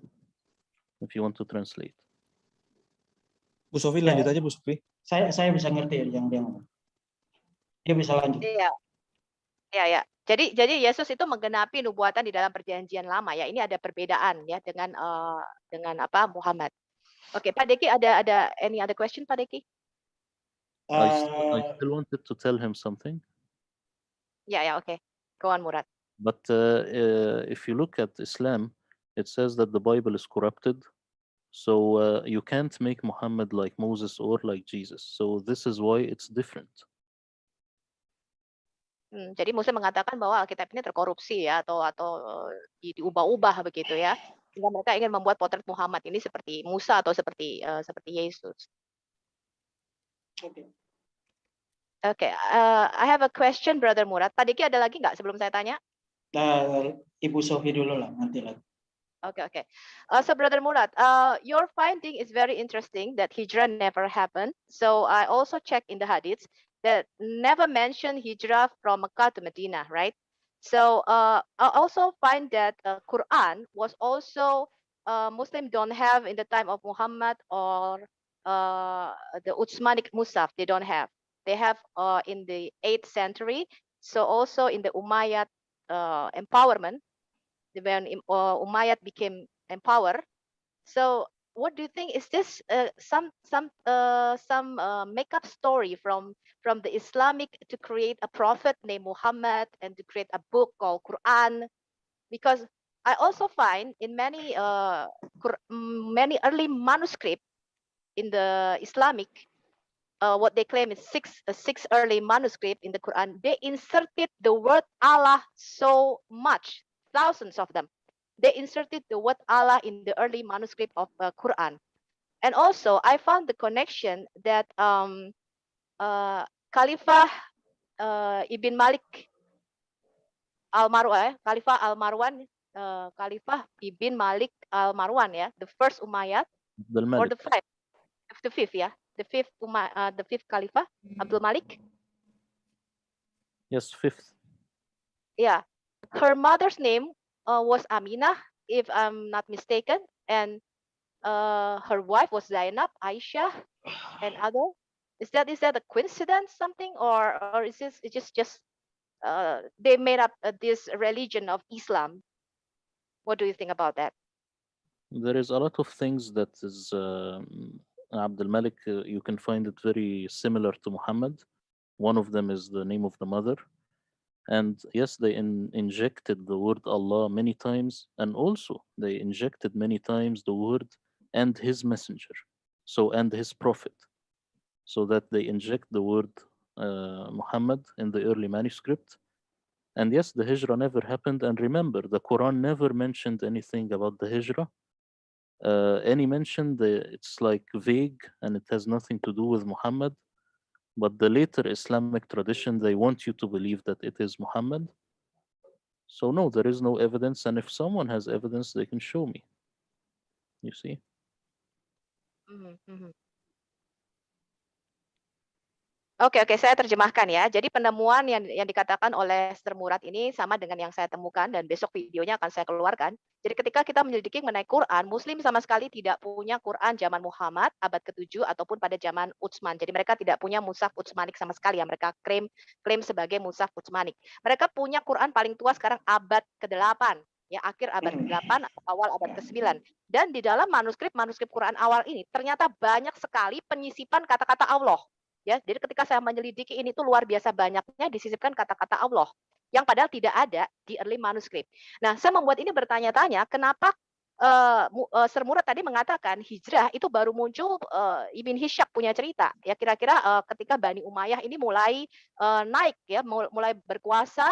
If you want to translate. Bu Sofi lanjut aja Bu Sofi. saya saya bisa ngerti yang dia ngomong. Dia bisa lanjut. Iya. Ya, ya. Jadi jadi Yesus itu menggenapi nubuatan di dalam perjanjian lama ya. Ini ada perbedaan ya dengan eh, dengan apa Muhammad. Oke, Pak Deki ada ada any other question Pak Deki? I, st- I still wanted to tell him something, Ya, ya, oke. Go on Murad. but uh, uh, if you look at Islam, it says that the Bible is corrupted. So uh, you can't make Muhammad like Moses or like Jesus. So this is why it's different. Hmm, jadi Muslim mengatakan bahwa Alkitab ini terkorupsi ya atau atau di- diubah-ubah begitu ya. Sehingga mereka ingin membuat potret Muhammad ini seperti Musa atau seperti eh, seperti Yesus. oke. Oke, eh, I have a question Brother Murad. Diki ada lagi nggak sebelum saya tanya? Nah, Ibu Sofi dulu lah nanti lagi. Okay, okay. Uh, so, Brother Murad, uh, your finding is very interesting that hijrah never happened. So, I also checked in the hadiths that never mentioned hijrah from Mecca to Medina, right? So, uh, I also find that uh, Quran was also uh, Muslim don't have in the time of Muhammad or uh, the Utsmanic Musaf. They don't have. They have uh, in the 8th century. So, also in the Umayyad uh, empowerment when uh, Umayyad became empowered. So what do you think? Is this uh, some some uh, some uh, make-up story from from the Islamic to create a prophet named Muhammad and to create a book called Quran? Because I also find in many uh, mm, many early manuscript in the Islamic, uh, what they claim is six uh, six early manuscript in the Quran. They inserted the word Allah so much, thousands of them. They inserted the word Allah in the early manuscript of uh, Quran, and also I found the connection that um, uh, uh, Ibn Malik Al Marwan, eh, Khalifah Al Marwan, uh, Khalifah Ibn Malik Al Marwan, yeah, the first Umayyad or the fifth, the fifth, yeah, the fifth Umay, uh, the fifth Khalifah Abdul Malik. Yes, fifth. Yeah, her mother's name uh, was Amina, if I'm not mistaken, and uh, her wife was Zainab, Aisha, and other. Is that is that a coincidence, something, or or is this it just just uh, they made up uh, this religion of Islam? What do you think about that? There is a lot of things that is um, Abdul Malik. Uh, you can find it very similar to Muhammad. One of them is the name of the mother, and yes, they in, injected the word Allah many times, and also they injected many times the word and His messenger, so and His prophet, so that they inject the word uh, Muhammad in the early manuscript, And yes, the hijrah never happened. And remember, the Quran never mentioned anything about the hijrah. Uh, any mention, the, it's like vague and it has nothing to do with Muhammad. But the later Islamic tradition, they want you to believe that it is Muhammad. So no, there is no evidence. And if someone has evidence, they can show me. You see? Mhm, mhm. Oke oke, saya terjemahkan ya. Jadi penemuan yang yang dikatakan oleh Sister Murad ini sama dengan yang saya temukan dan besok videonya akan saya keluarkan. Jadi ketika kita menyelidiki mengenai Quran, Muslim sama sekali tidak punya Quran zaman Muhammad abad ke-7 ataupun pada zaman Utsman. Jadi mereka tidak punya Mushaf Utsmanik sama sekali ya. Mereka klaim klaim sebagai Mushaf Utsmanik. Mereka punya Quran paling tua sekarang abad ke-8 ya akhir abad ke-8 atau awal abad ke-9. Dan di dalam manuskrip manuskrip Quran awal ini ternyata banyak sekali penyisipan kata-kata Allah ya jadi ketika saya menyelidiki ini tuh luar biasa banyaknya disisipkan kata-kata Allah yang padahal tidak ada di early manuscript. Nah, saya membuat ini bertanya-tanya kenapa uh, uh, Sir Murad tadi mengatakan hijrah itu baru muncul uh, Ibn Hishak punya cerita ya kira-kira uh, ketika Bani Umayyah ini mulai uh, naik ya mulai berkuasa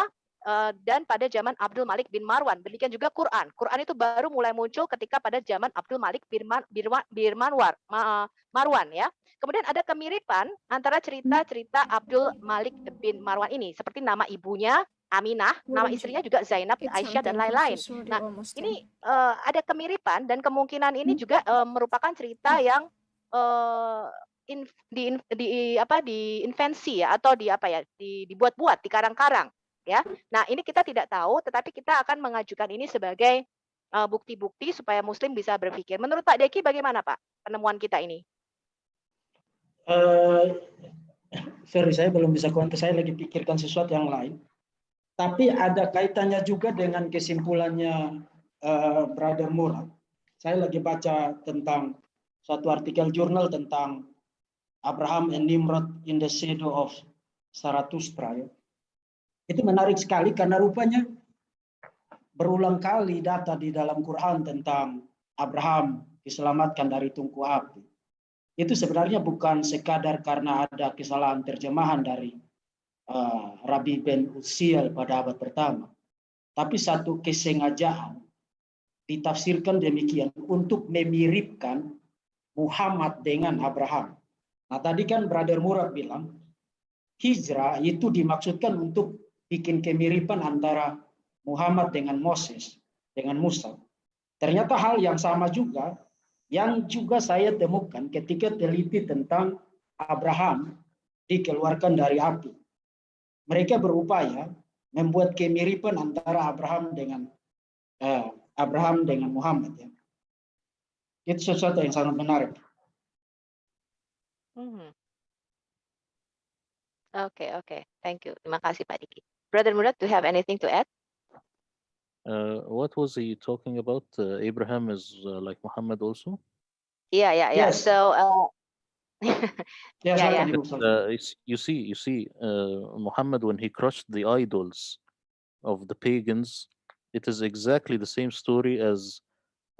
dan pada zaman Abdul Malik bin Marwan. Demikian juga Quran. Quran itu baru mulai muncul ketika pada zaman Abdul Malik bin, Man, Birman, Birmanwar, Ma, Marwan ya. Kemudian ada kemiripan antara cerita-cerita Abdul Malik bin Marwan ini seperti nama ibunya Aminah, nama istrinya juga Zainab, Aisyah dan lain-lain. Nah, ini uh, ada kemiripan dan kemungkinan ini juga uh, merupakan cerita yang uh, in, di, di apa di invensi ya atau di apa ya di dibuat-buat di karang-karang ya. Nah, ini kita tidak tahu tetapi kita akan mengajukan ini sebagai bukti-bukti uh, supaya muslim bisa berpikir. Menurut Pak Deki bagaimana, Pak? Penemuan kita ini? Uh, sorry, saya belum bisa komentar. Saya lagi pikirkan sesuatu yang lain. Tapi ada kaitannya juga dengan kesimpulannya uh, Brother Murad. Saya lagi baca tentang suatu artikel jurnal tentang Abraham and Nimrod in the shadow of Zarathustra. Ya. Itu menarik sekali karena rupanya berulang kali data di dalam Quran tentang Abraham diselamatkan dari tungku api. Itu sebenarnya bukan sekadar karena ada kesalahan terjemahan dari uh, Rabbi Ben Uziel pada abad pertama. Tapi satu kesengajaan ditafsirkan demikian untuk memiripkan Muhammad dengan Abraham. Nah tadi kan Brother Murad bilang, hijrah itu dimaksudkan untuk bikin kemiripan antara Muhammad dengan Moses, dengan Musa. Ternyata hal yang sama juga yang juga saya temukan ketika teliti tentang Abraham dikeluarkan dari api. Mereka berupaya membuat kemiripan antara Abraham dengan eh, Abraham dengan Muhammad ya. Itu sesuatu yang sangat menarik. Hmm. Oke, okay, oke. Okay. Thank you. Terima kasih Pak Diki. Brother Murad, do you have anything to add? Uh, what was he talking about? Uh, Abraham is uh, like Muhammad also? Yeah, yeah, yeah. Yes. So, uh, Yes, Yeah, yeah. can- Uh, you see, you see, uh, Muhammad when he crushed the idols of the pagans, it is exactly the same story as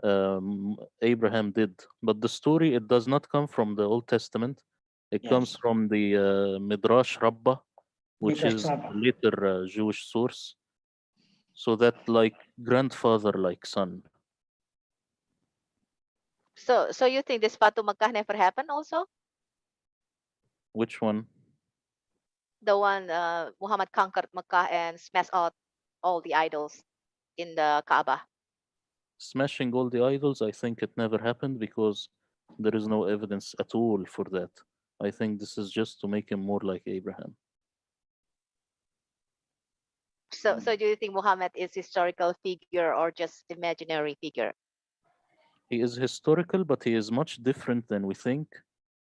um, Abraham did. But the story it does not come from the Old Testament. It comes from the uh, Midrash Rabbah, which is Rabbah. later uh, Jewish source. So that like grandfather, like son. so, so you think this Fatu Makkah never happened also? Which one? The one uh, Muhammad conquered Makkah and smashed out all the idols in the Kaaba. Smashing all the idols, I think it never happened because there is no evidence at all for that. I think this is just to make him more like Abraham. So, so do you think Muhammad is historical figure or just imaginary figure? He is historical, but he is much different than we think.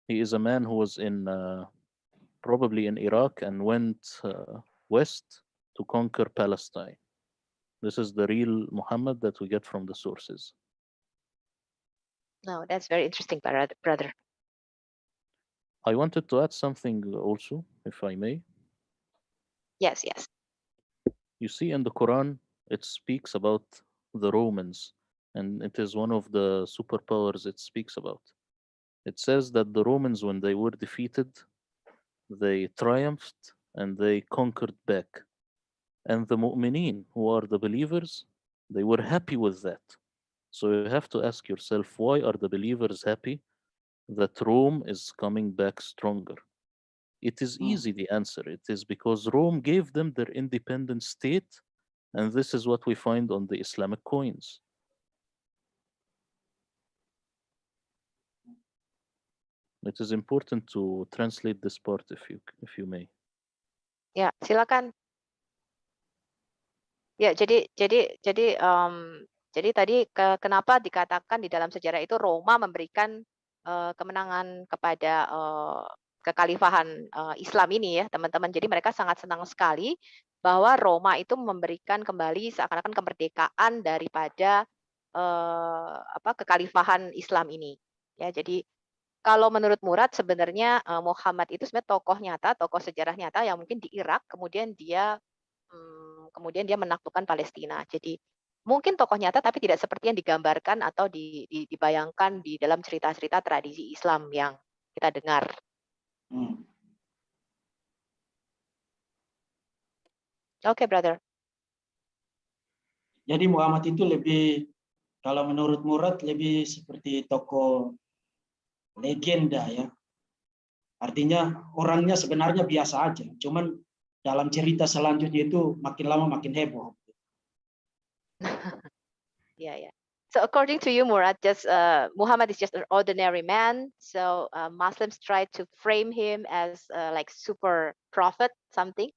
He is a man who was in uh, probably in Iraq and went uh, west to conquer Palestine. This is the real Muhammad that we get from the sources. No, that's very interesting, brother. brother. I wanted to add something also, if I may. Yes, yes. You see in the Quran, it speaks about the Romans, and it is one of the superpowers it speaks about. It says that the Romans, when they were defeated, they triumphed and they conquered back. And the mu'mineen, who are the believers, they were happy with that. So you have to ask yourself, why are the believers happy that Rome is coming back stronger? It is Hmm. easy, the answer. It is because Rome gave them their independent state, and this is what we find on the Islamic coins. It is important to translate this part if you if you may. Ya, silakan. Ya, jadi jadi jadi em, jadi tadi ke- kenapa dikatakan di dalam sejarah itu Roma memberikan eh, kemenangan kepada eh, kekhalifahan eh, Islam ini ya, teman-teman. Jadi mereka sangat senang sekali bahwa Roma itu memberikan kembali seakan-akan kemerdekaan daripada eh, apa kekhalifahan Islam ini. Ya, jadi kalau menurut Murad sebenarnya eh, Muhammad itu sebenarnya tokoh nyata, tokoh sejarah nyata yang mungkin di Irak, kemudian dia hmm, kemudian dia menaklukkan Palestina. Jadi mungkin tokoh nyata tapi tidak seperti yang digambarkan atau di- di- dibayangkan di dalam cerita-cerita tradisi Islam yang kita dengar. Hmm. Oke, brother. Jadi Muhammad itu lebih kalau menurut Murad lebih seperti tokoh legenda ya. Artinya orangnya sebenarnya biasa aja, cuman dalam cerita selanjutnya itu makin lama makin heboh. Yeah, yeah. So according to you, Murad, just uh, Muhammad is just an ordinary man. So uh, Muslims try to frame him as uh, like super prophet, something.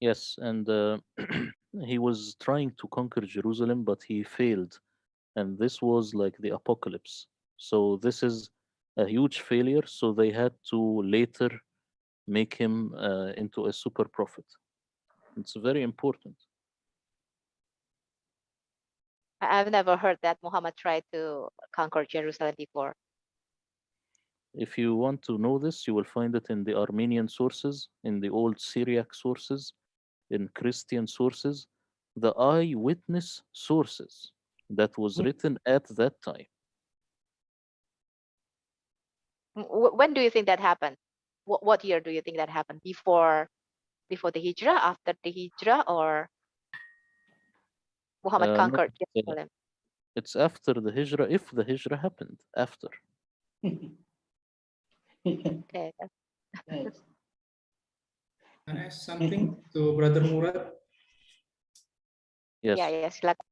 Yes, and uh, he was trying to conquer Jerusalem, but he failed. And this was like the apocalypse. So this is a huge failure. So they had to later make him uh, into a super prophet. It's very important. I- I've never heard that Muhammad tried to conquer Jerusalem before. If you want to know this, you will find it in the Armenian sources, in the old Syriac sources, in Christian sources, the eyewitness sources that was Mm. written at that time. When do you think that happened? What, what year do you think that happened? Before before the Hijrah, after the Hijrah, or Muhammad Uh, conquered it's, Jerusalem? It's after the Hijrah, if the Hijrah happened, after. Okay. Yes. Can I ask something to Brother Murad? Yes. Ya, ya, silakan.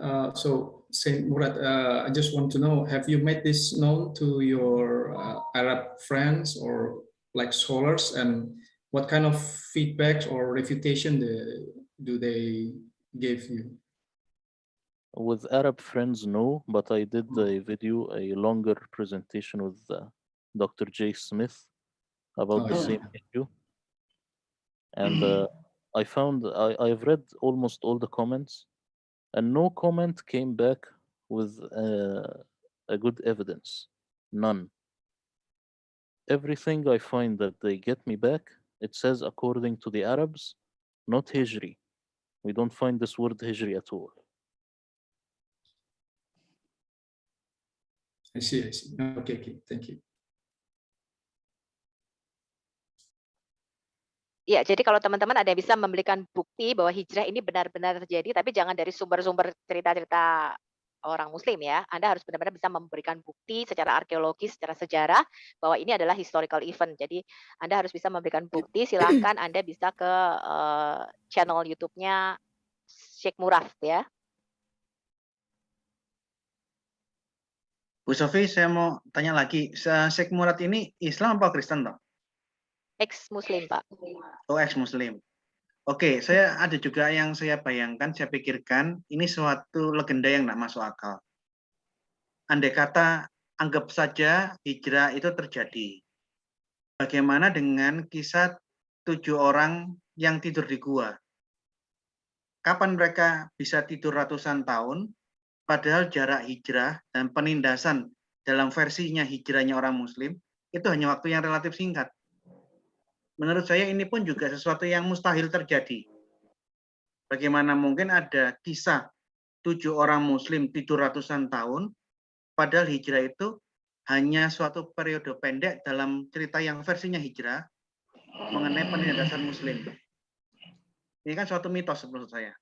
Uh, so, Saint Murad, uh, I just want to know, have you made this known to your uh, Arab friends or like scholars and what kind of feedback or refutation the, do they give you? With Arab friends, no, but I did a video, a longer presentation with uh, Dr. Jay Smith about Oh, the yeah. same issue. And uh, I found, I, I've read almost all the comments, and no comment came back with uh, a good evidence. None. Everything I find that they get me back, it says according to the Arabs, not Hijri. We don't find this word Hijri at all. I see, I see. Okay, okay, thank you. Ya, jadi kalau teman-teman ada yang bisa memberikan bukti bahwa hijrah ini benar-benar terjadi, tapi jangan dari sumber-sumber cerita-cerita orang Muslim ya. Anda harus benar-benar bisa memberikan bukti secara arkeologis, secara sejarah bahwa ini adalah historical event. Jadi Anda harus bisa memberikan bukti. Silahkan Anda bisa ke eh, channel YouTube-nya Sheikh Murad ya. Bu Sofi, saya mau tanya lagi, Sheikh Murad ini Islam apa Kristen toh? Ex Muslim Pak. Oh, ex-Muslim. Oke, saya ada juga yang saya bayangkan, saya pikirkan ini suatu legenda yang tidak masuk akal. Andai kata anggap saja hijrah itu terjadi. Bagaimana dengan kisah tujuh orang yang tidur di gua? Kapan mereka bisa tidur ratusan tahun, padahal jarak hijrah dan penindasan dalam versinya hijrahnya orang muslim itu hanya waktu yang relatif singkat menurut saya ini pun juga sesuatu yang mustahil terjadi. Bagaimana mungkin ada kisah tujuh orang muslim tidur ratusan tahun, padahal hijrah itu hanya suatu periode pendek dalam cerita yang versinya hijrah mengenai penindasan muslim. Ini kan suatu mitos menurut saya.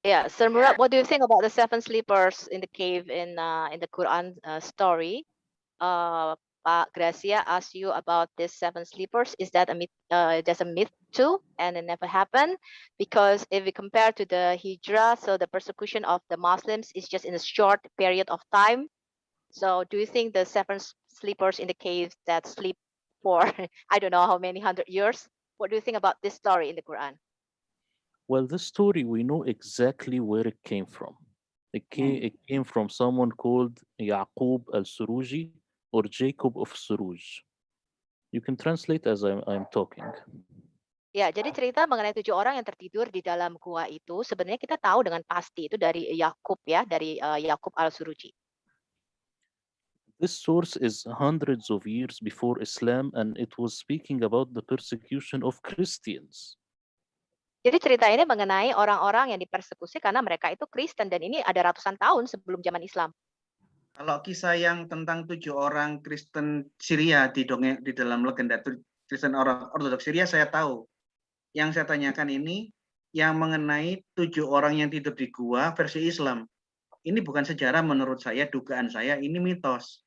Yeah, Sir Murad, what do you think about the seven sleepers in the cave in uh, in the Quran uh, story? Uh, Pak Gracia asked you about this seven sleepers. Is that a myth? Uh, just a myth too, and it never happened? Because if we compare to the Hijrah, so the persecution of the Muslims is just in a short period of time. So, do you think the seven sleepers in the cave that sleep for I don't know how many hundred years? What do you think about this story in the Quran? Well, this story, we know exactly where it came from. It came, it came from someone called Yaqub al-Suruji or Jacob of Suruj. You can translate as I'm, I'm talking. Ya, jadi cerita mengenai tujuh orang yang tertidur di dalam gua itu sebenarnya kita tahu dengan pasti itu dari Yakub ya, dari uh, Yakub al-Suruji. This source is hundreds of years before Islam, and it was speaking about the persecution of Christians. Jadi cerita ini mengenai orang-orang yang dipersekusi karena mereka itu Kristen dan ini ada ratusan tahun sebelum zaman Islam. Kalau kisah yang tentang tujuh orang Kristen Syria di dongeng di dalam legenda Kristen orang Ortodoks Syria saya tahu. Yang saya tanyakan ini yang mengenai tujuh orang yang tidur di gua versi Islam. Ini bukan sejarah menurut saya, dugaan saya ini mitos.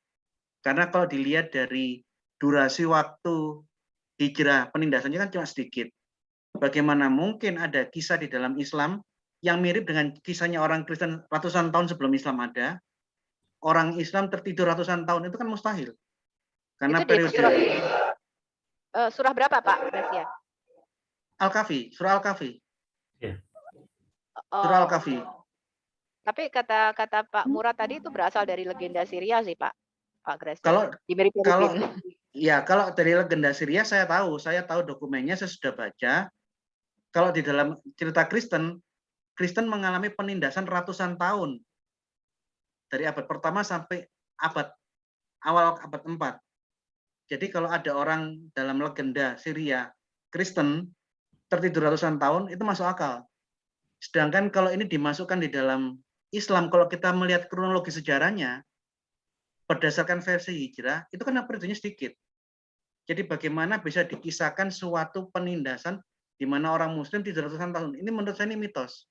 Karena kalau dilihat dari durasi waktu hijrah penindasannya kan cuma sedikit. Bagaimana mungkin ada kisah di dalam Islam yang mirip dengan kisahnya orang Kristen ratusan tahun sebelum Islam ada, orang Islam tertidur ratusan tahun itu kan mustahil. Karena Itu periode surah, eh, surah berapa Pak Gracia? Al-Kahfi, surah Al-Kahfi, Oh, surah Al-Kahfi. tapi kata kata Pak Murad tadi itu berasal dari legenda Syria sih Pak. Pak Gracia. Kalau kalau ya kalau dari legenda Syria saya tahu, saya tahu dokumennya saya sudah baca. Kalau di dalam cerita Kristen, Kristen mengalami penindasan ratusan tahun. Dari abad pertama sampai abad awal abad 4. Jadi kalau ada orang dalam legenda Syria Kristen tertidur ratusan tahun itu masuk akal. Sedangkan kalau ini dimasukkan di dalam Islam, kalau kita melihat kronologi sejarahnya, berdasarkan versi hijrah, itu kan periodenya sedikit. Jadi bagaimana bisa dikisahkan suatu penindasan di mana orang muslim tidur ratusan tahun. Ini menurut saya ini mitos.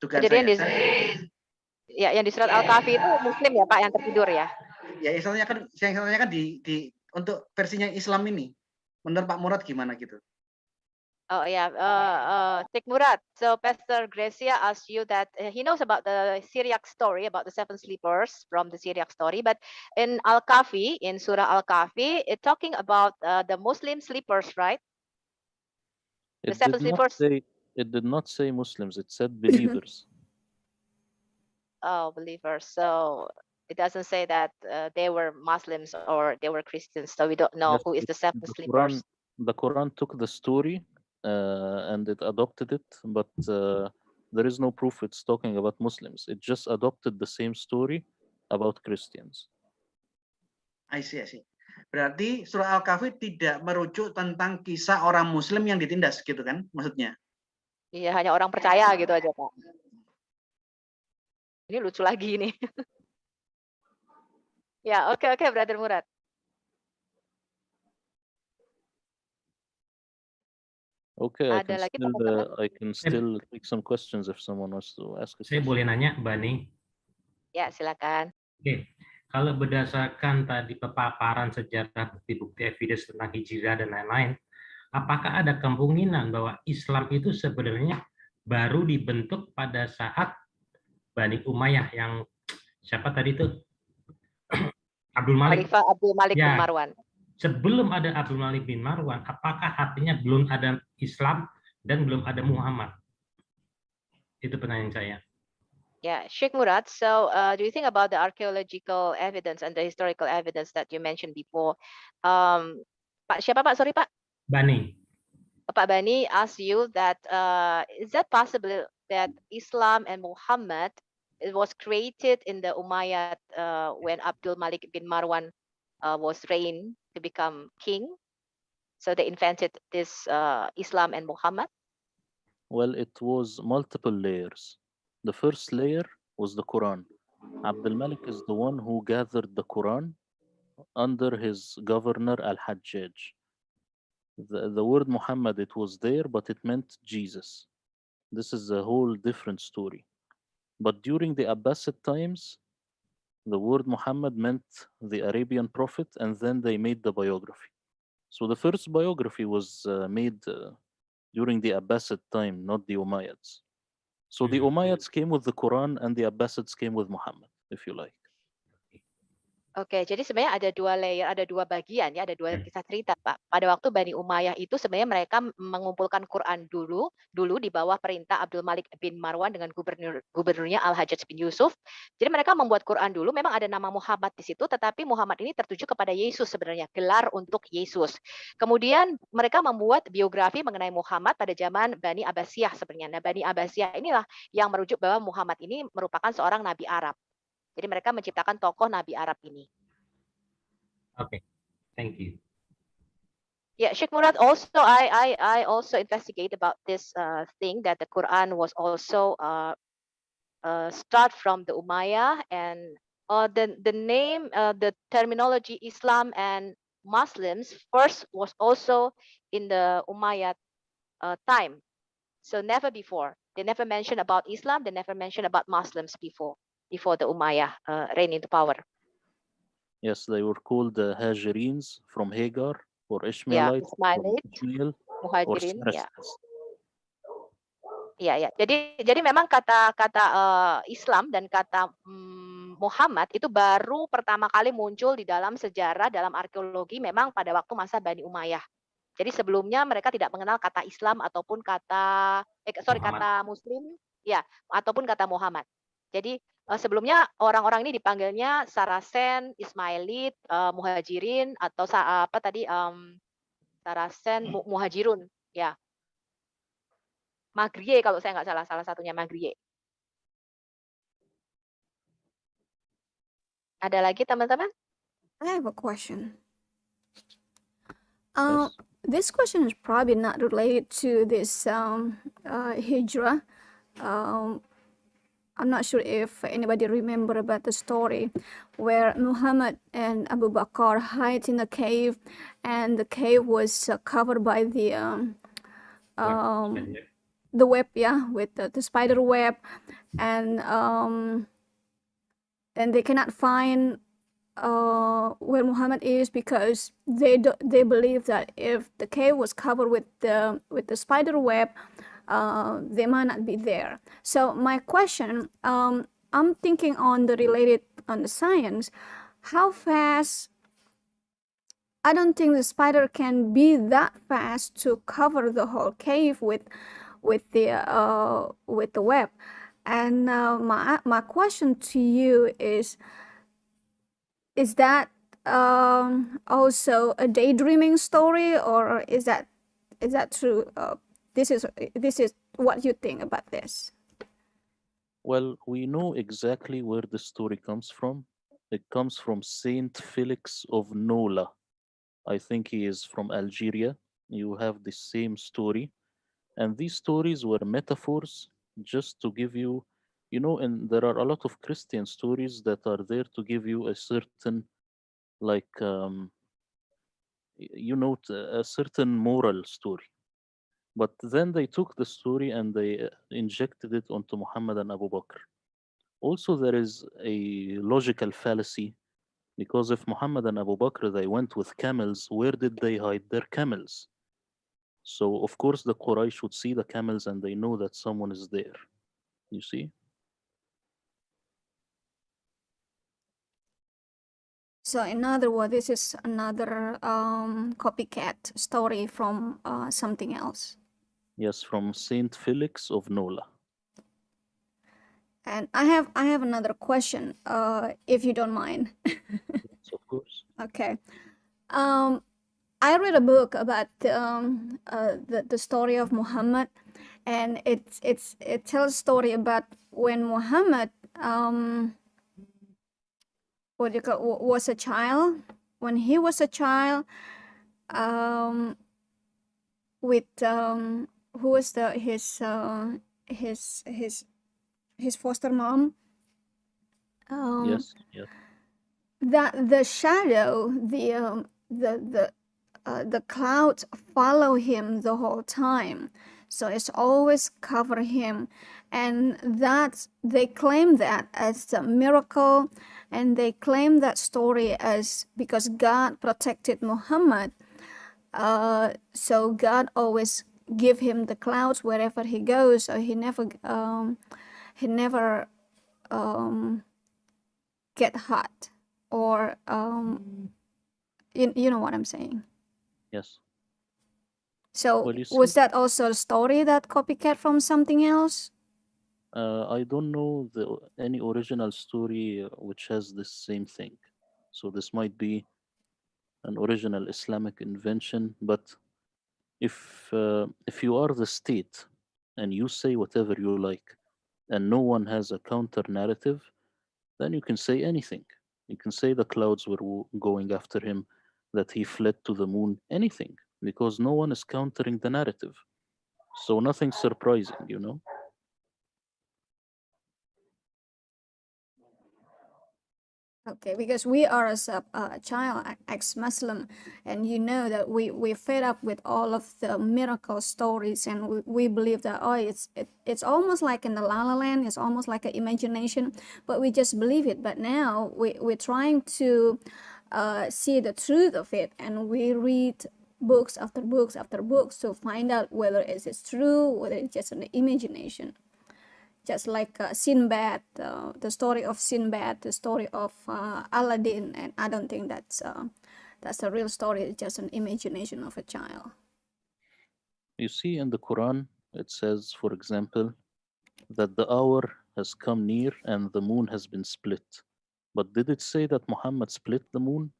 Dugaan Jadi yang di, saya. Saya- ya yang di surat Al-Kahfi itu Muslim ya Pak yang tertidur ya. ya Islamnya kan yang Islamnya kan di, di untuk versinya Islam ini. Menurut Pak Murad gimana gitu? Oh yeah, uh, uh, Sheikh Murad. So Pastor Gracia asked you that uh, he knows about the Syriac story about the seven sleepers from the Syriac story, but in Al Kahfi, in Surah Al Kahfi, it's talking about uh, the Muslim sleepers, right? The It seven did not sleepers. say it did not say Muslims, it said believers. Oh, believers. So it doesn't say that uh, they were Muslims or they were Christians. So we don't know Yes, who is the seven the sleepers. Quran, the Quran took the story uh, and it adopted it, but uh, there is no proof it's talking about Muslims. It just adopted the same story about Christians. I see, I see. Berarti surah Al-Kahfi tidak merujuk tentang kisah orang muslim yang ditindas gitu kan maksudnya? Iya, hanya orang percaya gitu aja, Pak. Ini lucu lagi nih. ya, oke oke, Brother Murad. Okay, I Ada can lagi still uh, I can still take some questions if someone wants to ask Saya boleh nanya, Bani? Ya, silakan. Oke, kalau berdasarkan tadi paparan sejarah bukti-bukti evidence tentang hijrah dan lain-lain, apakah ada kemungkinan bahwa Islam itu sebenarnya baru dibentuk pada saat Bani Umayyah yang siapa tadi itu Abdul Malik Khalifah Abdul Malik bin Ya. Marwan. sebelum ada Abdul Malik bin Marwan, apakah artinya belum ada Islam dan belum ada Muhammad? Itu pertanyaan saya. Yeah, Sheikh Murad. So, uh, do you think about the archaeological evidence and the historical evidence that you mentioned before? Um, Pak siapa Pak? Sorry Pak. Bani, Pak Bani asked you that uh, is that possible that Islam and Muhammad it was created in the Umayyad uh, when Abdul Malik bin Marwan uh, was reigned to become king? So they invented this uh, Islam and Muhammad. Well, it was multiple layers. The first layer was the Quran. Abdul Malik is the one who gathered the Quran under his governor Al Hajjaj. the, the word Muhammad, it was there, but it meant Jesus. This is a whole different story. But during the Abbasid times, the word Muhammad meant the Arabian prophet, and then they made the biography. So the first biography was uh, made uh, during the Abbasid time, not the Umayyads. So the Mhm. Umayyads came with the Quran, and the Abbasids came with Muhammad, if you like. Oke, jadi sebenarnya ada dua layer, ada dua bagian ya, ada dua Hmm. kisah cerita, Pak. Pada waktu Bani Umayyah itu sebenarnya mereka mengumpulkan Quran dulu, dulu di bawah perintah Abdul Malik bin Marwan dengan gubernur gubernurnya Al Hajjaj bin Yusuf. Jadi mereka membuat Quran dulu, memang ada nama Muhammad di situ, tetapi Muhammad ini tertuju kepada Yesus sebenarnya, gelar untuk Yesus. Kemudian mereka membuat biografi mengenai Muhammad pada zaman Bani Abbasiyah sebenarnya. Nah, Bani Abbasiyah inilah yang merujuk bahwa Muhammad ini merupakan seorang nabi Arab. Jadi mereka menciptakan tokoh nabi Arab ini. Okay, thank you. Yeah, Sheikh Murad also I I I also investigate about this uh, thing that the Quran was also uh, uh, start from the Umayyah and uh, the the name uh, the terminology Islam and Muslims first was also in the Umayyad uh, time. So never before. They never mentioned about Islam. They never mentioned about Muslims before before the Umayyah uh, reign into power. Yes, they were called the Hajirenes from Hagar, or Yeah, Ishmaelites from Ismailite, Ishmael, or Muhajirin. Yeah. Saracens. Iya ya. Jadi jadi memang kata kata eh, Islam dan kata mm, Muhammad itu baru pertama kali muncul di dalam sejarah dalam arkeologi memang pada waktu masa Bani Umayyah. Jadi sebelumnya mereka tidak mengenal kata Islam ataupun kata eh sorry Muhammad. kata Muslim ya ataupun kata Muhammad. Jadi sebelumnya orang-orang ini dipanggilnya Saracen, Ismailit, eh, Muhajirin atau sa- apa tadi em, Saracen, Mu- Muhajirun ya. Magrie kalau saya nggak salah, salah satunya Magrie. Ada lagi teman-teman? I have a question. Um, Yes. this question is probably not related to this um, uh, hijrah. Um, I'm not sure if anybody remember about the story where Muhammad and Abu Bakr hide in a cave, and the cave was uh, covered by the um, um, the web, yeah, with the, the spider web, and um, and they cannot find uh, where Muhammad is because they do, they believe that if the cave was covered with the with the spider web, uh, they might not be there. So my question, um, I'm thinking on the related on the science, how fast. I don't think the spider can be that fast to cover the whole cave with with the uh, with the web. And uh, my my question to you is is that um, also a daydreaming story or is that is that true uh, this is this is what you think about this Well, we know exactly where the story comes from. It comes from Saint Felix of Nola. I think he is from Algeria. You have the same story. And these stories were metaphors just to give you, you know, and there are a lot of Christian stories that are there to give you a certain, like, um, you know, a certain moral story. But then they took the story and they uh, injected it onto Muhammad and Abu Bakr. Also, there is a logical fallacy because if Muhammad and Abu Bakr they went with camels, where did they hide their camels? So of course the Quraysh would see the camels and they know that someone is there. You see? so in other words this is another um, copycat story from uh, something else Yes, from Saint Felix of Nola. and i have i have another question uh, if you don't mind Yes, of course. Okay. Um, I read a book about um, uh, the the story of Muhammad, and it's it's it tells a story about when Muhammad um, what you call was a child. When he was a child, um, with um, who was the his uh, his his his foster mom. Um, yes, yes. that the shadow the um, the the uh, the clouds follow him the whole time. So it's always cover him. And that they claim that as a miracle and they claim that story as because God protected Muhammad. Uh, so God always give him the clouds wherever he goes. So he never um, he never um, get hot or um, you, you know what I'm saying. Yes. So was that also a story that copycat from something else? Uh, I don't know the any original story uh, which has this same thing. So this might be an original Islamic invention, but if uh, if you are the state and you say whatever you like and no one has a counter narrative, then you can say anything. You can say the clouds were going after him, that he fled to the moon, anything, because no one is countering the narrative. So nothing surprising, you know. Okay, because we are as a, a child ex-Muslim, and you know that we we fed up with all of the miracle stories, and we, we believe that oh, it's it, it's almost like in the La La Land, it's almost like an imagination, but we just believe it. But now we we're trying to uh, see the truth of it, and we read books after books after books to find out whether it is true, whether it's just an imagination just like uh, Sinbad, uh, the story of Sinbad, the story of uh, Aladdin, and I don't think that's uh, that's a real story. It's just an imagination of a child. You see in the Quran, it says, for example, that the hour has come near and the moon has been split. But did it say that Muhammad split the moon?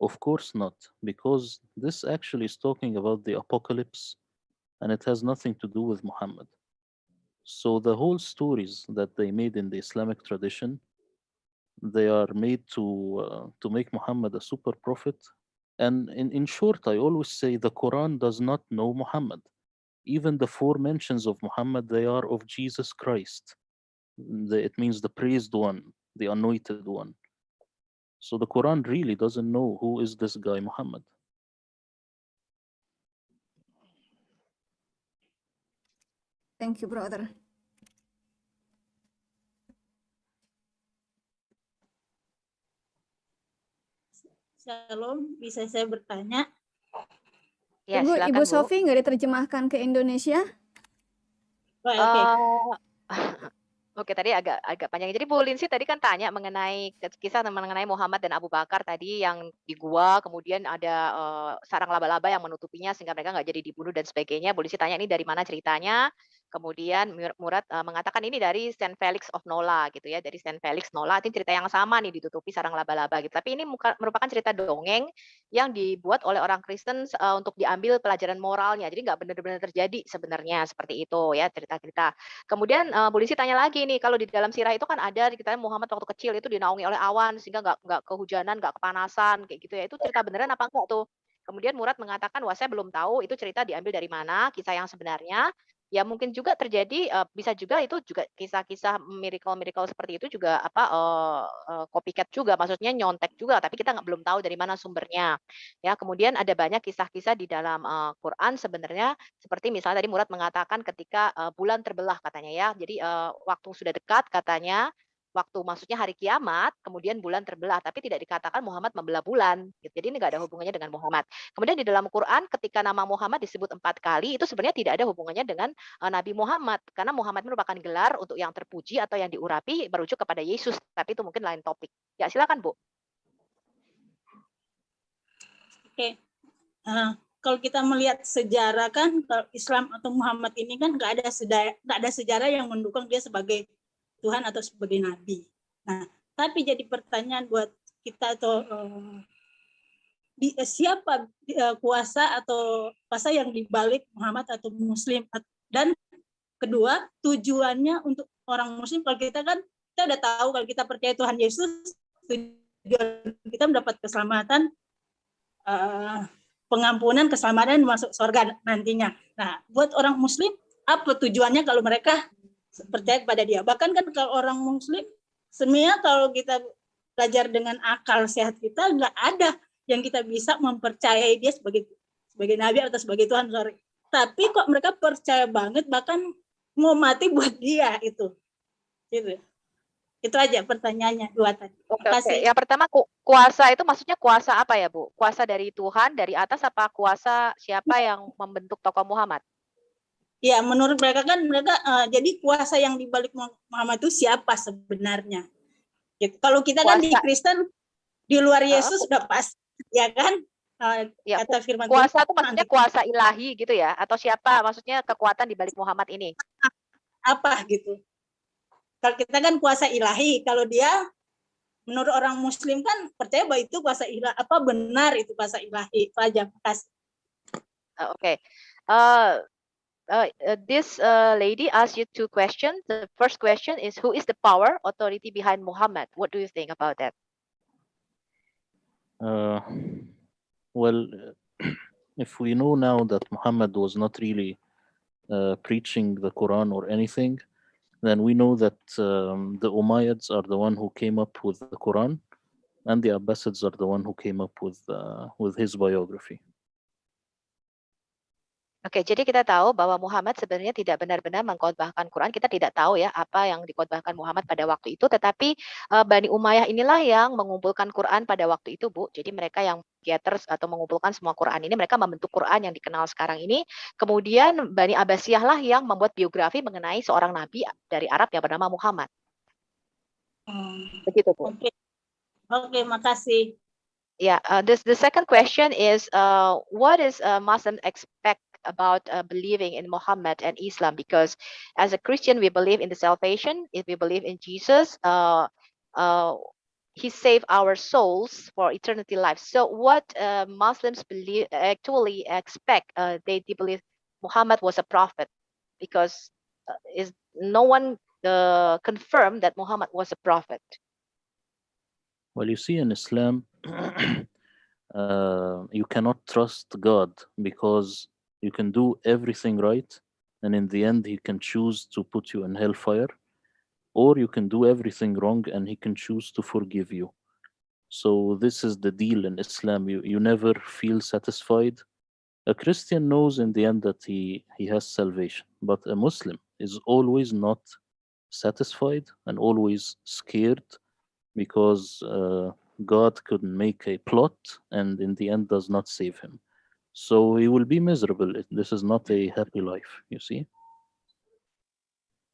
Of course not, because this actually is talking about the apocalypse and it has nothing to do with Muhammad. So the whole stories that they made in the Islamic tradition, they are made to uh, to make Muhammad a super prophet. And in, in short, I always say the Quran does not know Muhammad even the four mentions of Muhammad, they are of Jesus Christ. The- it means the praised one, the anointed one. So the Quran really doesn't know who is this guy Muhammad. Thank you, brother. Shalom, bisa saya bertanya? Ya, Ibu, silakan Ibu Bu. Sofi nggak diterjemahkan ke Indonesia? Baik, oke. Eh, Oke, tadi agak agak panjang. Jadi Bu Linsi tadi kan tanya mengenai kisah mengenai Muhammad dan Abu Bakar tadi yang di gua, kemudian ada eh, sarang laba-laba yang menutupinya sehingga mereka nggak jadi dibunuh dan sebagainya. Bu Linsi tanya ini dari mana ceritanya? Kemudian Mur- Murad eh, mengatakan ini dari Saint Felix of Nola gitu ya, dari Saint Felix Nola. Ini cerita yang sama nih ditutupi sarang laba-laba gitu. Tapi ini merupakan cerita dongeng yang dibuat oleh orang Kristen eh, untuk diambil pelajaran moralnya. Jadi nggak benar-benar terjadi sebenarnya seperti itu ya cerita-cerita. Kemudian uh, polisi tanya lagi nih, kalau di dalam sirah itu kan ada kita Muhammad waktu kecil itu dinaungi oleh awan sehingga nggak nggak kehujanan, nggak kepanasan kayak gitu ya. Itu cerita beneran apa enggak tuh? Kemudian Murad mengatakan, wah saya belum tahu itu cerita diambil dari mana, kisah yang sebenarnya. Ya mungkin juga terjadi, eh, bisa juga itu juga kisah-kisah miracle-miracle seperti itu juga apa eh, eh, copycat juga, maksudnya nyontek juga, tapi kita nggak belum tahu dari mana sumbernya. Ya kemudian ada banyak kisah-kisah di dalam eh, Quran sebenarnya seperti misalnya tadi Murad mengatakan ketika eh, bulan terbelah katanya ya. Jadi eh, waktu sudah dekat katanya waktu maksudnya hari kiamat, kemudian bulan terbelah, tapi tidak dikatakan Muhammad membelah bulan. gitu. Jadi ini nggak ada hubungannya dengan Muhammad. Kemudian di dalam Quran ketika nama Muhammad disebut empat kali, itu sebenarnya tidak ada hubungannya dengan eh, Nabi Muhammad, karena Muhammad merupakan gelar untuk yang terpuji atau yang diurapi merujuk kepada Yesus, tapi itu mungkin lain topik. Ya silakan Bu. Oke. Eh, kalau kita melihat sejarah kan kalau Islam atau Muhammad ini kan nggak ada sejarah nggak ada sejarah yang mendukung dia sebagai Tuhan atau sebagai nabi. Nah, tapi jadi pertanyaan buat kita atau eh, di, eh, siapa eh, kuasa atau kuasa yang dibalik Muhammad atau Muslim dan kedua tujuannya untuk orang Muslim kalau kita kan kita udah tahu kalau kita percaya Tuhan Yesus tujuan kita mendapat keselamatan eh, pengampunan keselamatan masuk surga nantinya. Nah, buat orang Muslim apa tujuannya kalau mereka percaya kepada Dia? Bahkan kan kalau orang Muslim sebenarnya kalau kita belajar dengan akal sehat kita nggak ada yang kita bisa mempercayai dia sebagai sebagai nabi atau sebagai Tuhan sorry tapi kok mereka percaya banget bahkan mau mati buat dia itu gitu itu aja pertanyaannya dua tadi Oke, oke. Yang pertama ku- kuasa itu maksudnya kuasa apa ya Bu? Kuasa dari Tuhan dari atas apa kuasa siapa yang membentuk tokoh Muhammad? Ya, menurut mereka kan mereka eh, jadi kuasa yang dibalik Muhammad itu siapa sebenarnya? Gitu. Kalau kita kan di Kuasa. Kristen di luar Yesus sudah pas, ya kan? Eh, Ya, kata firman Kuasa itu maksudnya kuasa ilahi gitu ya? Atau siapa maksudnya kekuatan di balik Muhammad ini? apa gitu? Kalau kita kan kuasa ilahi, kalau dia menurut orang Muslim kan percaya bahwa itu kuasa ilahi, apa benar itu kuasa ilahi? Itu aja, makasih. Uh, okay. Uh, uh, uh, this uh, lady asked you two questions. The first question is who is the power authority behind Muhammad? What do you think about that? Uh, well, if we know now that Muhammad was not really uh, preaching the Quran or anything, then we know that um, the Umayyads are the one who came up with the Quran, and the Abbasids are the one who came up with uh, with his biography. Oke, jadi kita tahu bahwa Muhammad sebenarnya tidak benar-benar mengkhotbahkan Quran. Kita tidak tahu ya apa yang dikhotbahkan Muhammad pada waktu itu, tetapi uh, Bani Umayyah inilah yang mengumpulkan Quran pada waktu itu, Bu. Jadi mereka yang gathers atau mengumpulkan semua Quran ini, mereka membentuk Quran yang dikenal sekarang ini. Kemudian Bani Abbasiyah lah yang membuat biografi mengenai seorang nabi dari Arab yang bernama Muhammad. Hmm, Begitu, Bu. Oke, oke, makasih. Yeah, uh, this the second question is uh, what is uh, Muslim expect about uh, believing in Muhammad and Islam? Because as a Christian, we believe in the salvation. If we believe in Jesus, uh, uh, He saved our souls for eternity life. So, what uh, Muslims believe actually expect? Uh, they, they believe Muhammad was a prophet because uh, is no one confirmed that Muhammad was a prophet. Well, you see, in Islam, uh, you cannot trust God because you can do everything right, and in the end, He can choose to put you in hellfire, or you can do everything wrong and He can choose to forgive you. So, this is the deal in Islam. You, you never feel satisfied. A Christian knows in the end that he, he has salvation, but a Muslim is always not satisfied and always scared because uh, God could make a plot and in the end does not save him. So he will be miserable. This is not a happy life, you see.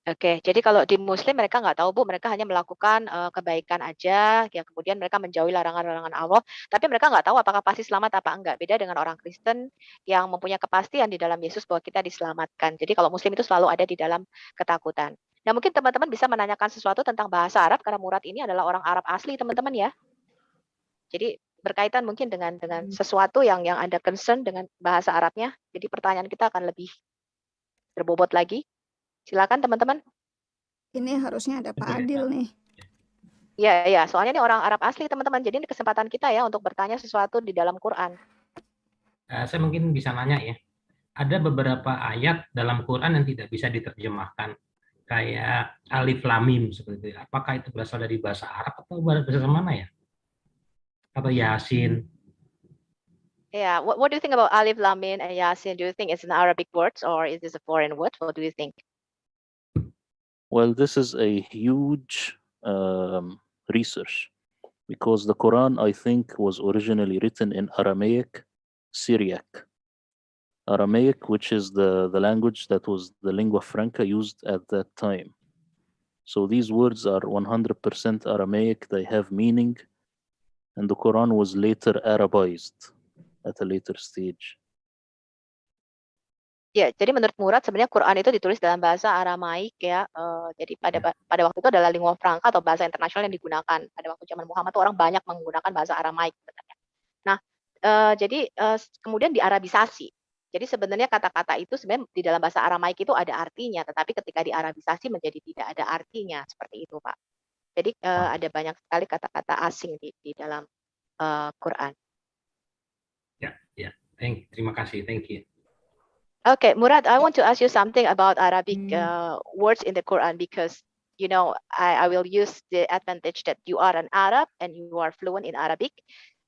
Oke, jadi kalau di Muslim mereka nggak tahu Bu, mereka hanya melakukan eh, kebaikan aja, ya kemudian mereka menjauhi larangan-larangan Allah, tapi mereka nggak tahu apakah pasti selamat apa enggak. Beda dengan orang Kristen yang mempunyai kepastian di dalam Yesus bahwa kita diselamatkan. Jadi kalau Muslim itu selalu ada di dalam ketakutan. Nah mungkin teman-teman bisa menanyakan sesuatu tentang bahasa Arab karena Murad ini adalah orang Arab asli teman-teman ya. Jadi berkaitan mungkin dengan dengan sesuatu yang yang ada concern dengan bahasa Arabnya. Jadi pertanyaan kita akan lebih berbobot lagi. Silakan teman-teman. Ini harusnya ada Pak Adil nih. Iya, iya. Soalnya ini orang Arab asli, teman-teman. Jadi ini kesempatan kita ya untuk bertanya sesuatu di dalam Quran. Eh, saya mungkin bisa nanya ya. Ada beberapa ayat dalam Quran yang tidak bisa diterjemahkan. Kayak alif lam mim seperti itu. Apakah itu berasal dari bahasa Arab atau bahasa mana ya? Atau Yasin? Yeah. What, what do you think about Alif, Lam, Mim, and Yasin? Do you think it's an Arabic word or is this a foreign word? What do you think? Well, this is a huge um, research because the Quran, I think, was originally written in Aramaic, Syriac. Aramaic, which is the, the language that was the lingua franca used at that time. So these words are 100% Aramaic, they have meaning, and the Quran was later Arabized at a later stage. Ya, jadi menurut Murad sebenarnya Quran itu ditulis dalam bahasa Aramaik ya. eh, jadi pada ba- pada waktu itu adalah lingua franca atau bahasa internasional yang digunakan. Pada waktu zaman Muhammad tuh orang banyak menggunakan bahasa Aramaik sebenarnya. Nah, eh, jadi s- kemudian diarabisasi. Jadi sebenarnya kata-kata itu sebenarnya di dalam bahasa Aramaik itu ada artinya, tetapi ketika diarabisasi menjadi tidak ada artinya seperti itu, Pak. Jadi eh, ada banyak sekali kata-kata asing di di dalam eh, Quran. Ya, ya. Thank, terima kasih. Thank you. Okay, Murad, I want to ask you something about Arabic uh, words in the Quran because you know I, I will use the advantage that you are an Arab and you are fluent in Arabic.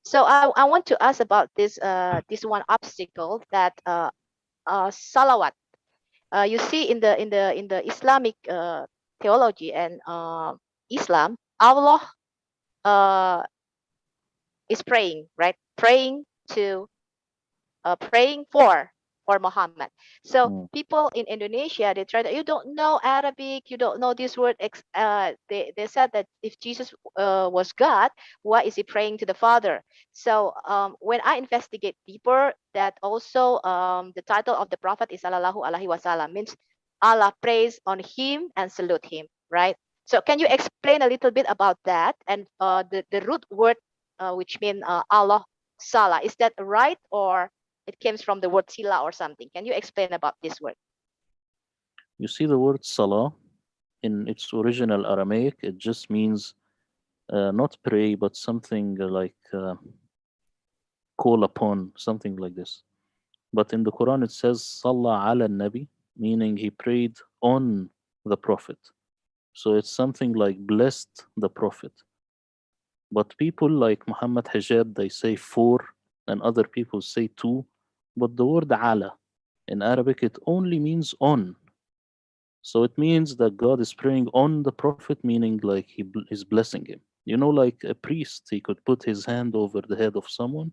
So I, I want to ask about this uh, this one obstacle that uh, uh, salawat. Uh, you see in the in the in the Islamic uh, theology and uh, Islam, Allah uh, is praying, right? Praying to uh, praying for for Muhammad. So Mm. people in Indonesia, they try that you don't know Arabic, you don't know this word. Uh, they they said that if Jesus uh, was God, why is he praying to the Father? So um, when I investigate deeper, that also um, the title of the prophet is Sallallahu Alaihi Wasallam means Allah prays on him and salute him, right? So can you explain a little bit about that and uh, the the root word uh, which mean uh, Allah Salah is that right or it comes from the word sila or something? Can you explain about this word? You see the word salah in its original Aramaic, it just means uh, not pray, but something like uh, call upon, something like this. But in the Quran, it says Salah ala Nabi, meaning he prayed on the Prophet. So it's something like blessed the Prophet. But people like Muhammad Hijab, they say four, and other people say two. but the word ala in Arabic, it only means on. So it means that God is praying on the prophet, meaning like he is blessing him. You know, like a priest, he could put his hand over the head of someone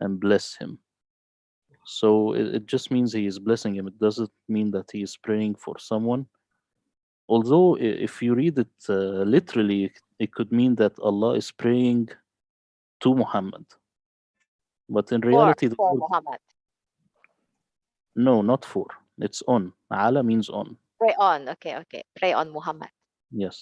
and bless him. So it, it just means he is blessing him. It doesn't mean that he is praying for someone. Although if you read it uh, literally, it- could mean that Allah is praying to Muhammad. But in reality, for word- Muhammad. no, not for. It's on. Ala means on. Pray on. Okay, okay. Pray on Muhammad. Yes.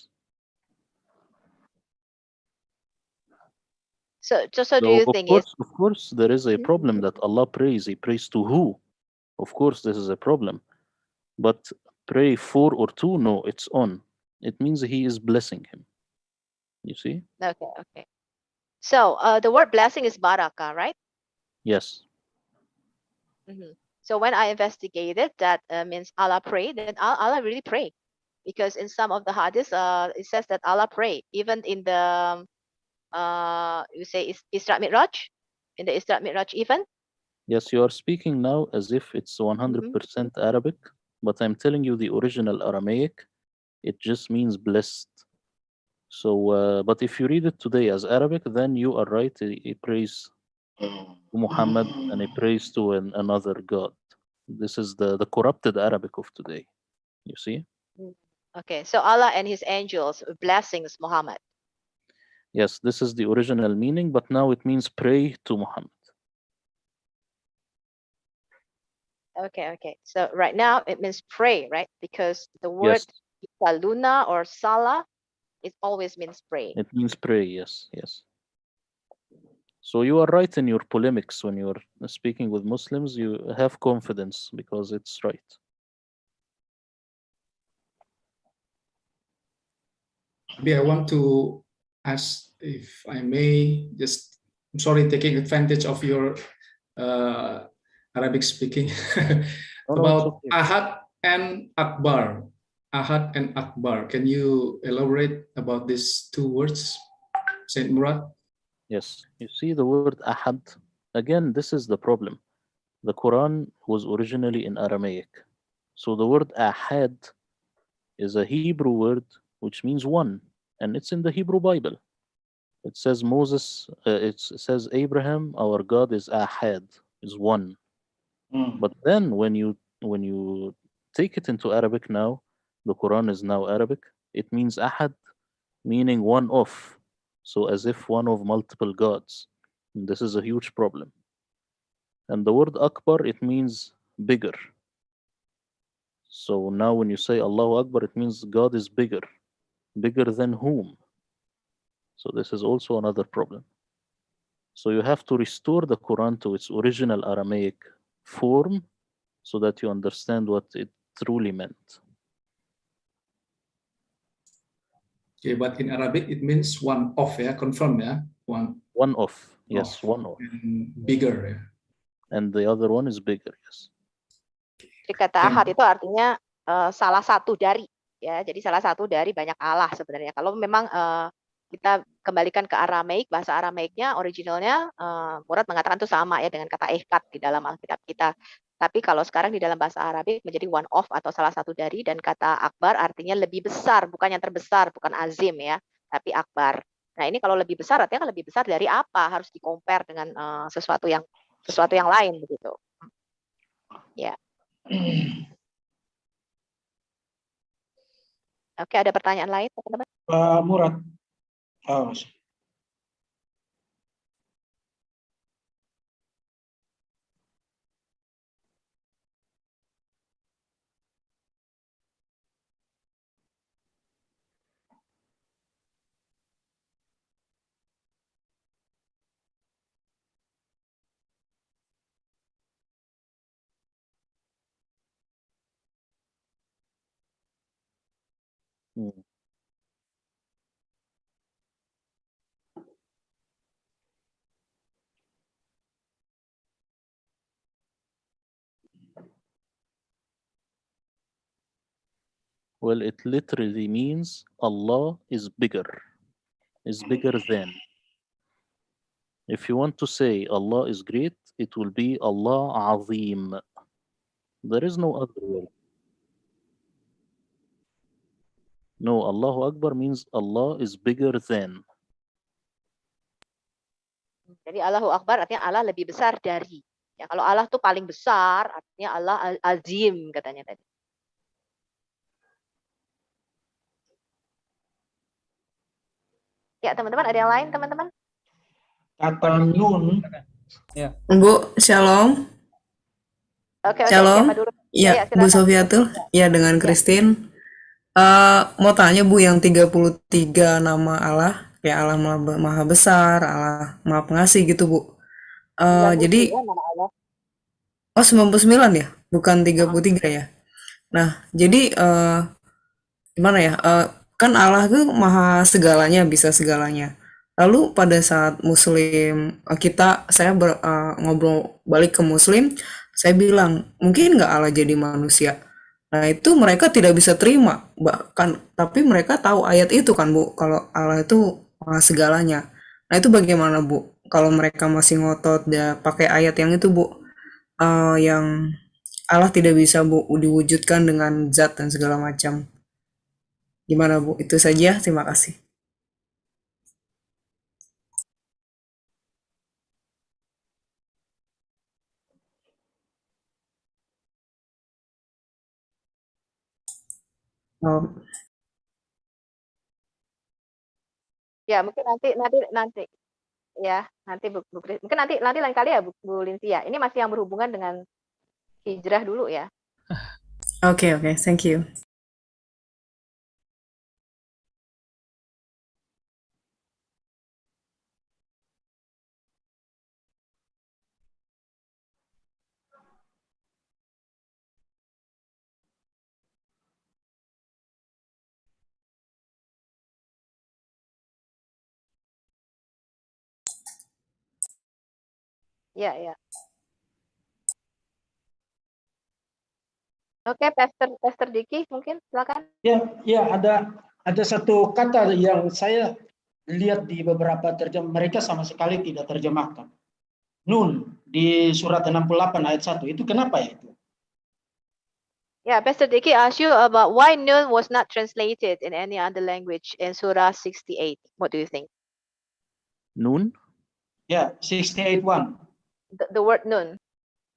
So, so, so do you of think is course, of course, there is a Mhm. problem that Allah prays. He prays to who? Of course, this is a problem. But pray for or to, no, it's on. It means he is blessing him. You see? okay, okay. So uh, the word blessing is baraka, right? Yes. Mhm. So when I investigated, that uh, means Allah pray. Then Al- Allah really pray, because in some of the hadiths, uh, it says that Allah pray. Even in the um, uh, you say is Isra Mi'raj, in the Isra Mi'raj even. Yes, you are speaking now as if it's 100% Arabic, but I'm telling you the original Aramaic, it just means blessed. So, uh, but if you read it today as Arabic, then you are right. He, he prays to Muhammad and he prays to an, another God. This is the, the corrupted Arabic of today. You see? Okay, so Allah and His angels blessings Muhammad. Yes, this is the original meaning, but now it means pray to Muhammad. Okay, okay. So right now it means pray, right? Because the word Yes, saluna or sala, it always means pray. it means pray. Yes, yes. So you are right in your polemics when you're speaking with Muslims. You have confidence because it's right. Maybe I want to ask if I may just, I'm sorry, taking advantage of your uh, Arabic speaking No, no, it's about. Ahad and Akbar. Ahad and Akbar. Can you elaborate about these two words, Saint Murad? Yes, you see the word ahad. Again, this is the problem. The Quran was originally in Aramaic. So the word ahad is a Hebrew word which means one, and it's in the Hebrew Bible. It says Moses, uh, it says Abraham, our God is ahad, is one. Mm. But then when you when you take it into Arabic now, the Quran is now Arabic. It means ahad, meaning one of. So as if one of multiple gods. And this is a huge problem. And the word Akbar, it means bigger. So now when you say Allahu Akbar, it means God is bigger. Bigger than whom? So this is also another problem. So you have to restore the Quran to its original Aramaic form so that you understand what it truly meant. Okay, but in Arabic it means one of, yeah, confirm, yeah, one One of, yes, of one of. and bigger, yeah. And the other one is bigger, yes. Jadi kata ahad itu artinya eh, salah satu dari ya. Jadi salah satu dari banyak Allah sebenarnya. Kalau memang eh, kita kembalikan ke Aramaik, bahasa Aramaiknya originalnya uh, Murad mengatakan itu sama ya dengan kata ehkat di dalam Alkitab kita. Tapi kalau sekarang di dalam bahasa Arabik menjadi one of atau salah satu dari dan kata akbar artinya lebih besar, bukan yang terbesar, bukan azim ya, tapi akbar. Nah ini kalau lebih besar artinya kan lebih besar dari apa? Harus di compare dengan uh, sesuatu yang sesuatu yang lain begitu. Ya. Oke, ada pertanyaan lain teman-teman? Pak Murad. Oh. Mm. Well, it literally means Allah is bigger, is bigger than. If you want to say Allah is great, it will be Allah Azim. There is no other word. No, Allahu Akbar means Allah is bigger than. Jadi Allahu Akbar artinya Allah lebih besar dari. Ya, kalau Allah tuh paling besar artinya Allah azim katanya tadi. Ya teman-teman ada yang lain teman-teman? kata nun Bu, shalom. Oke oke Shalom. Ya, Iya, Bu silakan. Sofiatul. Ya, dengan Christine. Eh, mau tanya Bu, yang 33 nama Allah, kayak Allah Maha Maha Besar, Allah Maha Pengasih gitu Bu. Eh, jadi, 99 nama Allah. oh 99 ya? Bukan 33 ya? Nah, jadi eh, gimana ya? Eh, kan Allah itu maha segalanya, bisa segalanya. Lalu pada saat Muslim eh, kita, saya ber- eh, ngobrol balik ke Muslim, saya bilang mungkin nggak Allah jadi manusia. Nah itu mereka tidak bisa terima, bahkan tapi mereka tahu ayat itu kan Bu, kalau Allah itu maha segalanya. Nah itu bagaimana Bu? Kalau mereka masih ngotot dia pakai ayat yang itu Bu, eh, yang Allah tidak bisa Bu diwujudkan dengan zat dan segala macam. Gimana Bu? Itu saja. Terima kasih. Oh, Ya mungkin nanti nanti nanti ya nanti Bu, Bu mungkin nanti nanti lain kali ya Bu, Bu Linsia. Ini masih yang berhubungan dengan hijrah dulu ya. Oke oke, thank you. Ya ya. Oke, Pastor Pastor Diki mungkin silakan. Ya, ya ada ada satu kata yang saya lihat di beberapa terjem mereka sama sekali tidak terjemahkan. Nun di surat 68 ayat 1 itu kenapa ya itu? Yeah, Pastor Diki asked you about why Nun was not translated in any other language in Surah 68. What do you think? Noon? Ya, 68.1. The, the word Nun.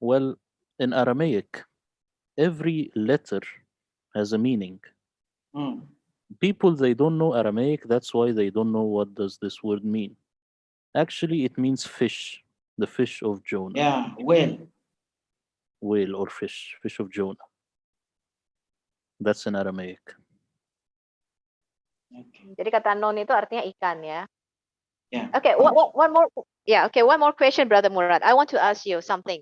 Well, in Aramaic, every letter has a meaning. Hmm. People they don't know Aramaic, that's why they don't know what does this word mean. Actually, it means fish, the fish of Jonah, Yeah, whale. whale or fish, fish of Jonah. That's in Aramaic. Okay. Jadi kata non itu artinya ikan ya. Yeah. Okay, one, one- more. Yeah, okay, one more question, Brother Murad. I want to ask you something.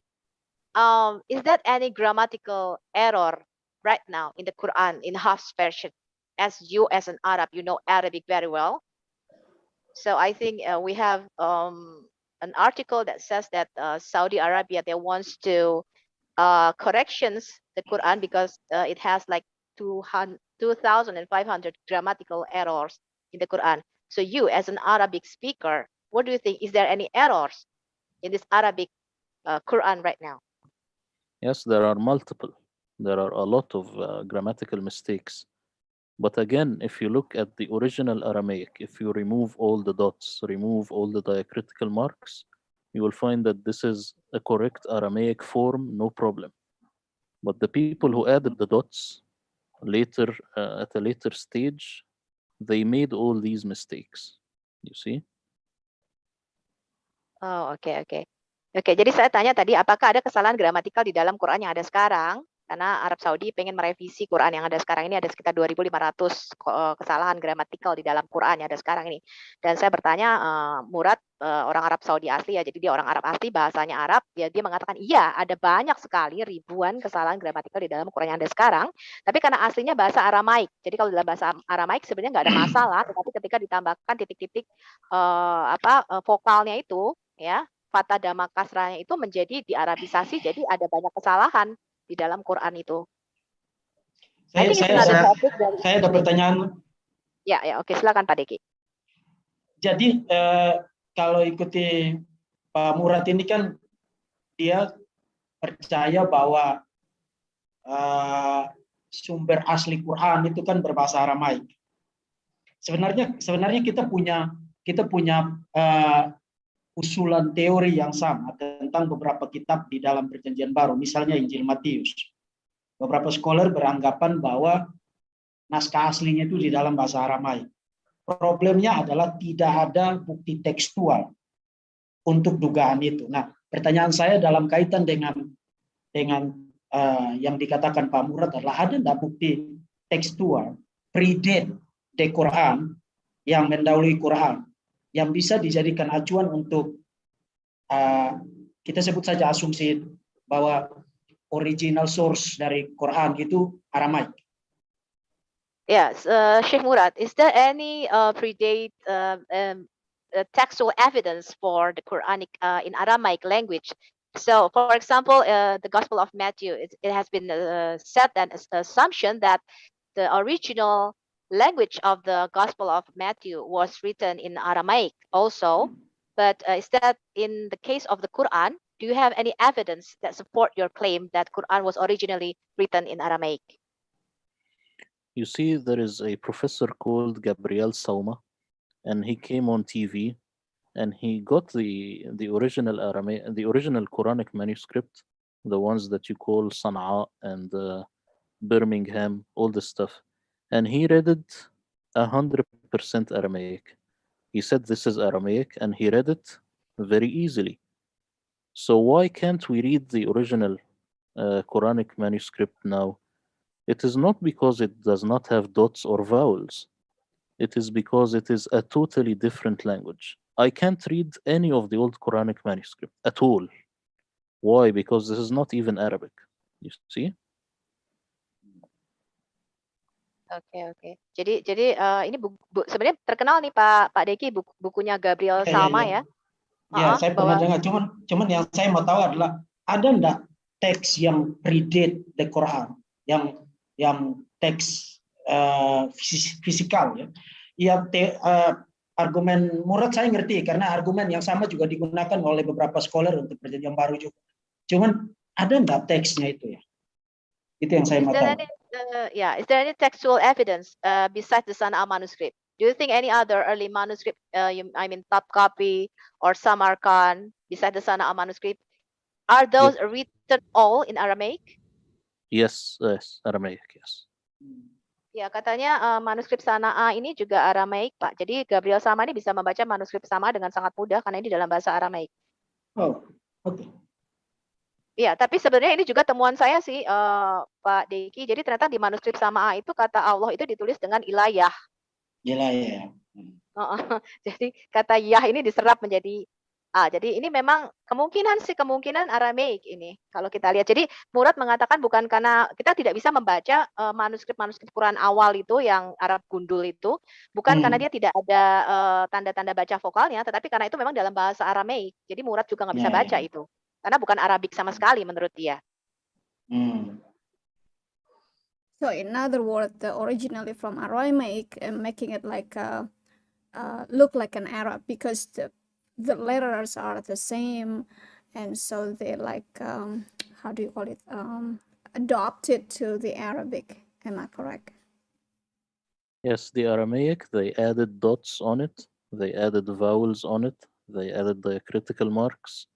Um, is that any grammatical error right now in the Quran in Hafs version? As you, as an Arab, you know Arabic very well. So I think uh, we have um, an article that says that uh, Saudi Arabia they wants to uh, corrections the Quran because uh, it has like 200 2,500 grammatical errors in the Quran. So you, as an Arabic speaker, what do you think? Is there any errors in this Arabic uh, Quran right now? Yes, there are multiple. There are a lot of uh, grammatical mistakes. But again, if you look at the original Aramaic, if you remove all the dots, remove all the diacritical marks, you will find that this is a correct Aramaic form, no problem. But the people who added the dots later, uh, at a later stage, they made all these mistakes. You see? Oh, oke oke. Oke, jadi saya tanya tadi apakah ada kesalahan gramatikal di dalam Quran yang ada sekarang? Karena Arab Saudi pengen merevisi Quran yang ada sekarang ini ada sekitar 2.500 eh, kesalahan gramatikal di dalam Quran yang ada sekarang ini. Dan saya bertanya uh, Murad uh, orang Arab Saudi asli ya, jadi dia orang Arab asli bahasanya Arab, ya dia mengatakan iya ada banyak sekali ribuan kesalahan gramatikal di dalam Quran yang ada sekarang. Tapi karena aslinya bahasa Aramaik, jadi kalau dalam bahasa Aramaik sebenarnya nggak ada masalah, tetapi ketika ditambahkan titik-titik uh, apa uh, vokalnya itu ya fata dama kasranya itu menjadi diarabisasi jadi ada banyak kesalahan di dalam Quran itu. Saya, saya, saya, saya ada pertanyaan. Ya, ya, oke, silakan Pak Deki. Jadi eh, kalau ikuti Pak Murad ini kan dia percaya bahwa eh, sumber asli Quran itu kan berbahasa Aramaik. Sebenarnya sebenarnya kita punya kita punya eh, usulan teori yang sama tentang beberapa kitab di dalam perjanjian baru, misalnya Injil Matius. Beberapa scholar beranggapan bahwa naskah aslinya itu di dalam bahasa Aramaik. Problemnya adalah tidak ada bukti tekstual untuk dugaan itu. Nah, pertanyaan saya dalam kaitan dengan dengan uh, yang dikatakan Pak Murad adalah ada tidak bukti tekstual predate de Quran yang mendahului Quran yang bisa dijadikan acuan untuk uh, kita sebut saja asumsi bahwa original source dari Quran itu Aramaik. Yes, uh, Sheikh Murad, is there any uh, predate uh, um, uh, textual evidence for the Quranic uh, in Aramaic language? So, for example, uh, the Gospel of Matthew, it, it has been said that assumption that the original language of the Gospel of Matthew was written in Aramaic also, but uh, is that in the case of the Quran, do you have any evidence that support your claim that Quran was originally written in Aramaic? You see, there is a professor called Gabriel Sauma, and he came on TV, and he got the the original Aramaic, the original Quranic manuscript, the ones that you call Sana'a and uh, Birmingham, all this stuff and he read it 100% Aramaic. He said this is Aramaic and he read it very easily. So why can't we read the original uh, Quranic manuscript now? It is not because it does not have dots or vowels. It is because it is a totally different language. I can't read any of the old Quranic manuscript at all. Why? Because this is not even Arabic. You see? Oke oke. Jadi jadi uh, ini buku, bu, sebenarnya terkenal nih Pak Pak Deki buku, bukunya Gabriel ya, Salma ya. ya. Ya, uh, saya pernah dengar. Cuman cuman yang saya mau tahu adalah ada enggak teks yang predate the Quran, yang yang teks uh, fisikal ya. Yang te, uh, argumen Murad saya ngerti karena argumen yang sama juga digunakan oleh beberapa scholar untuk perjanjian baru juga. Cuman ada enggak teksnya itu ya? Itu yang saya mau tahu uh, yeah, is there any textual evidence uh, besides the Sana'a manuscript? Do you think any other early manuscript, uh, you, I mean, top copy or Samarkand, besides the Sana'a manuscript, are those yes. written all in Aramaic? Yes, yes, Aramaic, yes. Ya, katanya uh, manuskrip Sana'a ini juga Aramaik, Pak. Jadi Gabriel Sama ini bisa membaca manuskrip sama dengan sangat mudah karena ini dalam bahasa Aramaik. Oh, oke. Okay. Iya, tapi sebenarnya ini juga temuan saya sih, uh, Pak Deki. Jadi ternyata di manuskrip Sama'a itu kata Allah itu ditulis dengan ilayah. Ilayah. Uh, jadi kata Yah ini diserap menjadi A. Jadi ini memang kemungkinan sih kemungkinan Aramaik ini kalau kita lihat. Jadi Murad mengatakan bukan karena kita tidak bisa membaca manuskrip-manuskrip uh, Quran awal itu yang Arab gundul itu, bukan hmm. karena dia tidak ada tanda-tanda uh, baca vokalnya, tetapi karena itu memang dalam bahasa Aramaik. Jadi Murad juga nggak bisa ya, baca ya. itu. Karena bukan Arabik sama sekali menurut dia. Hmm. So in other words, the originally from Aramaic and making it like a uh, look like an Arab because the the letters are the same, and so they like um, how do you call it um, adopted to the Arabic. Am I correct? Yes, the Aramaic, they added dots on it, they added vowels on it, they added diacritical marks,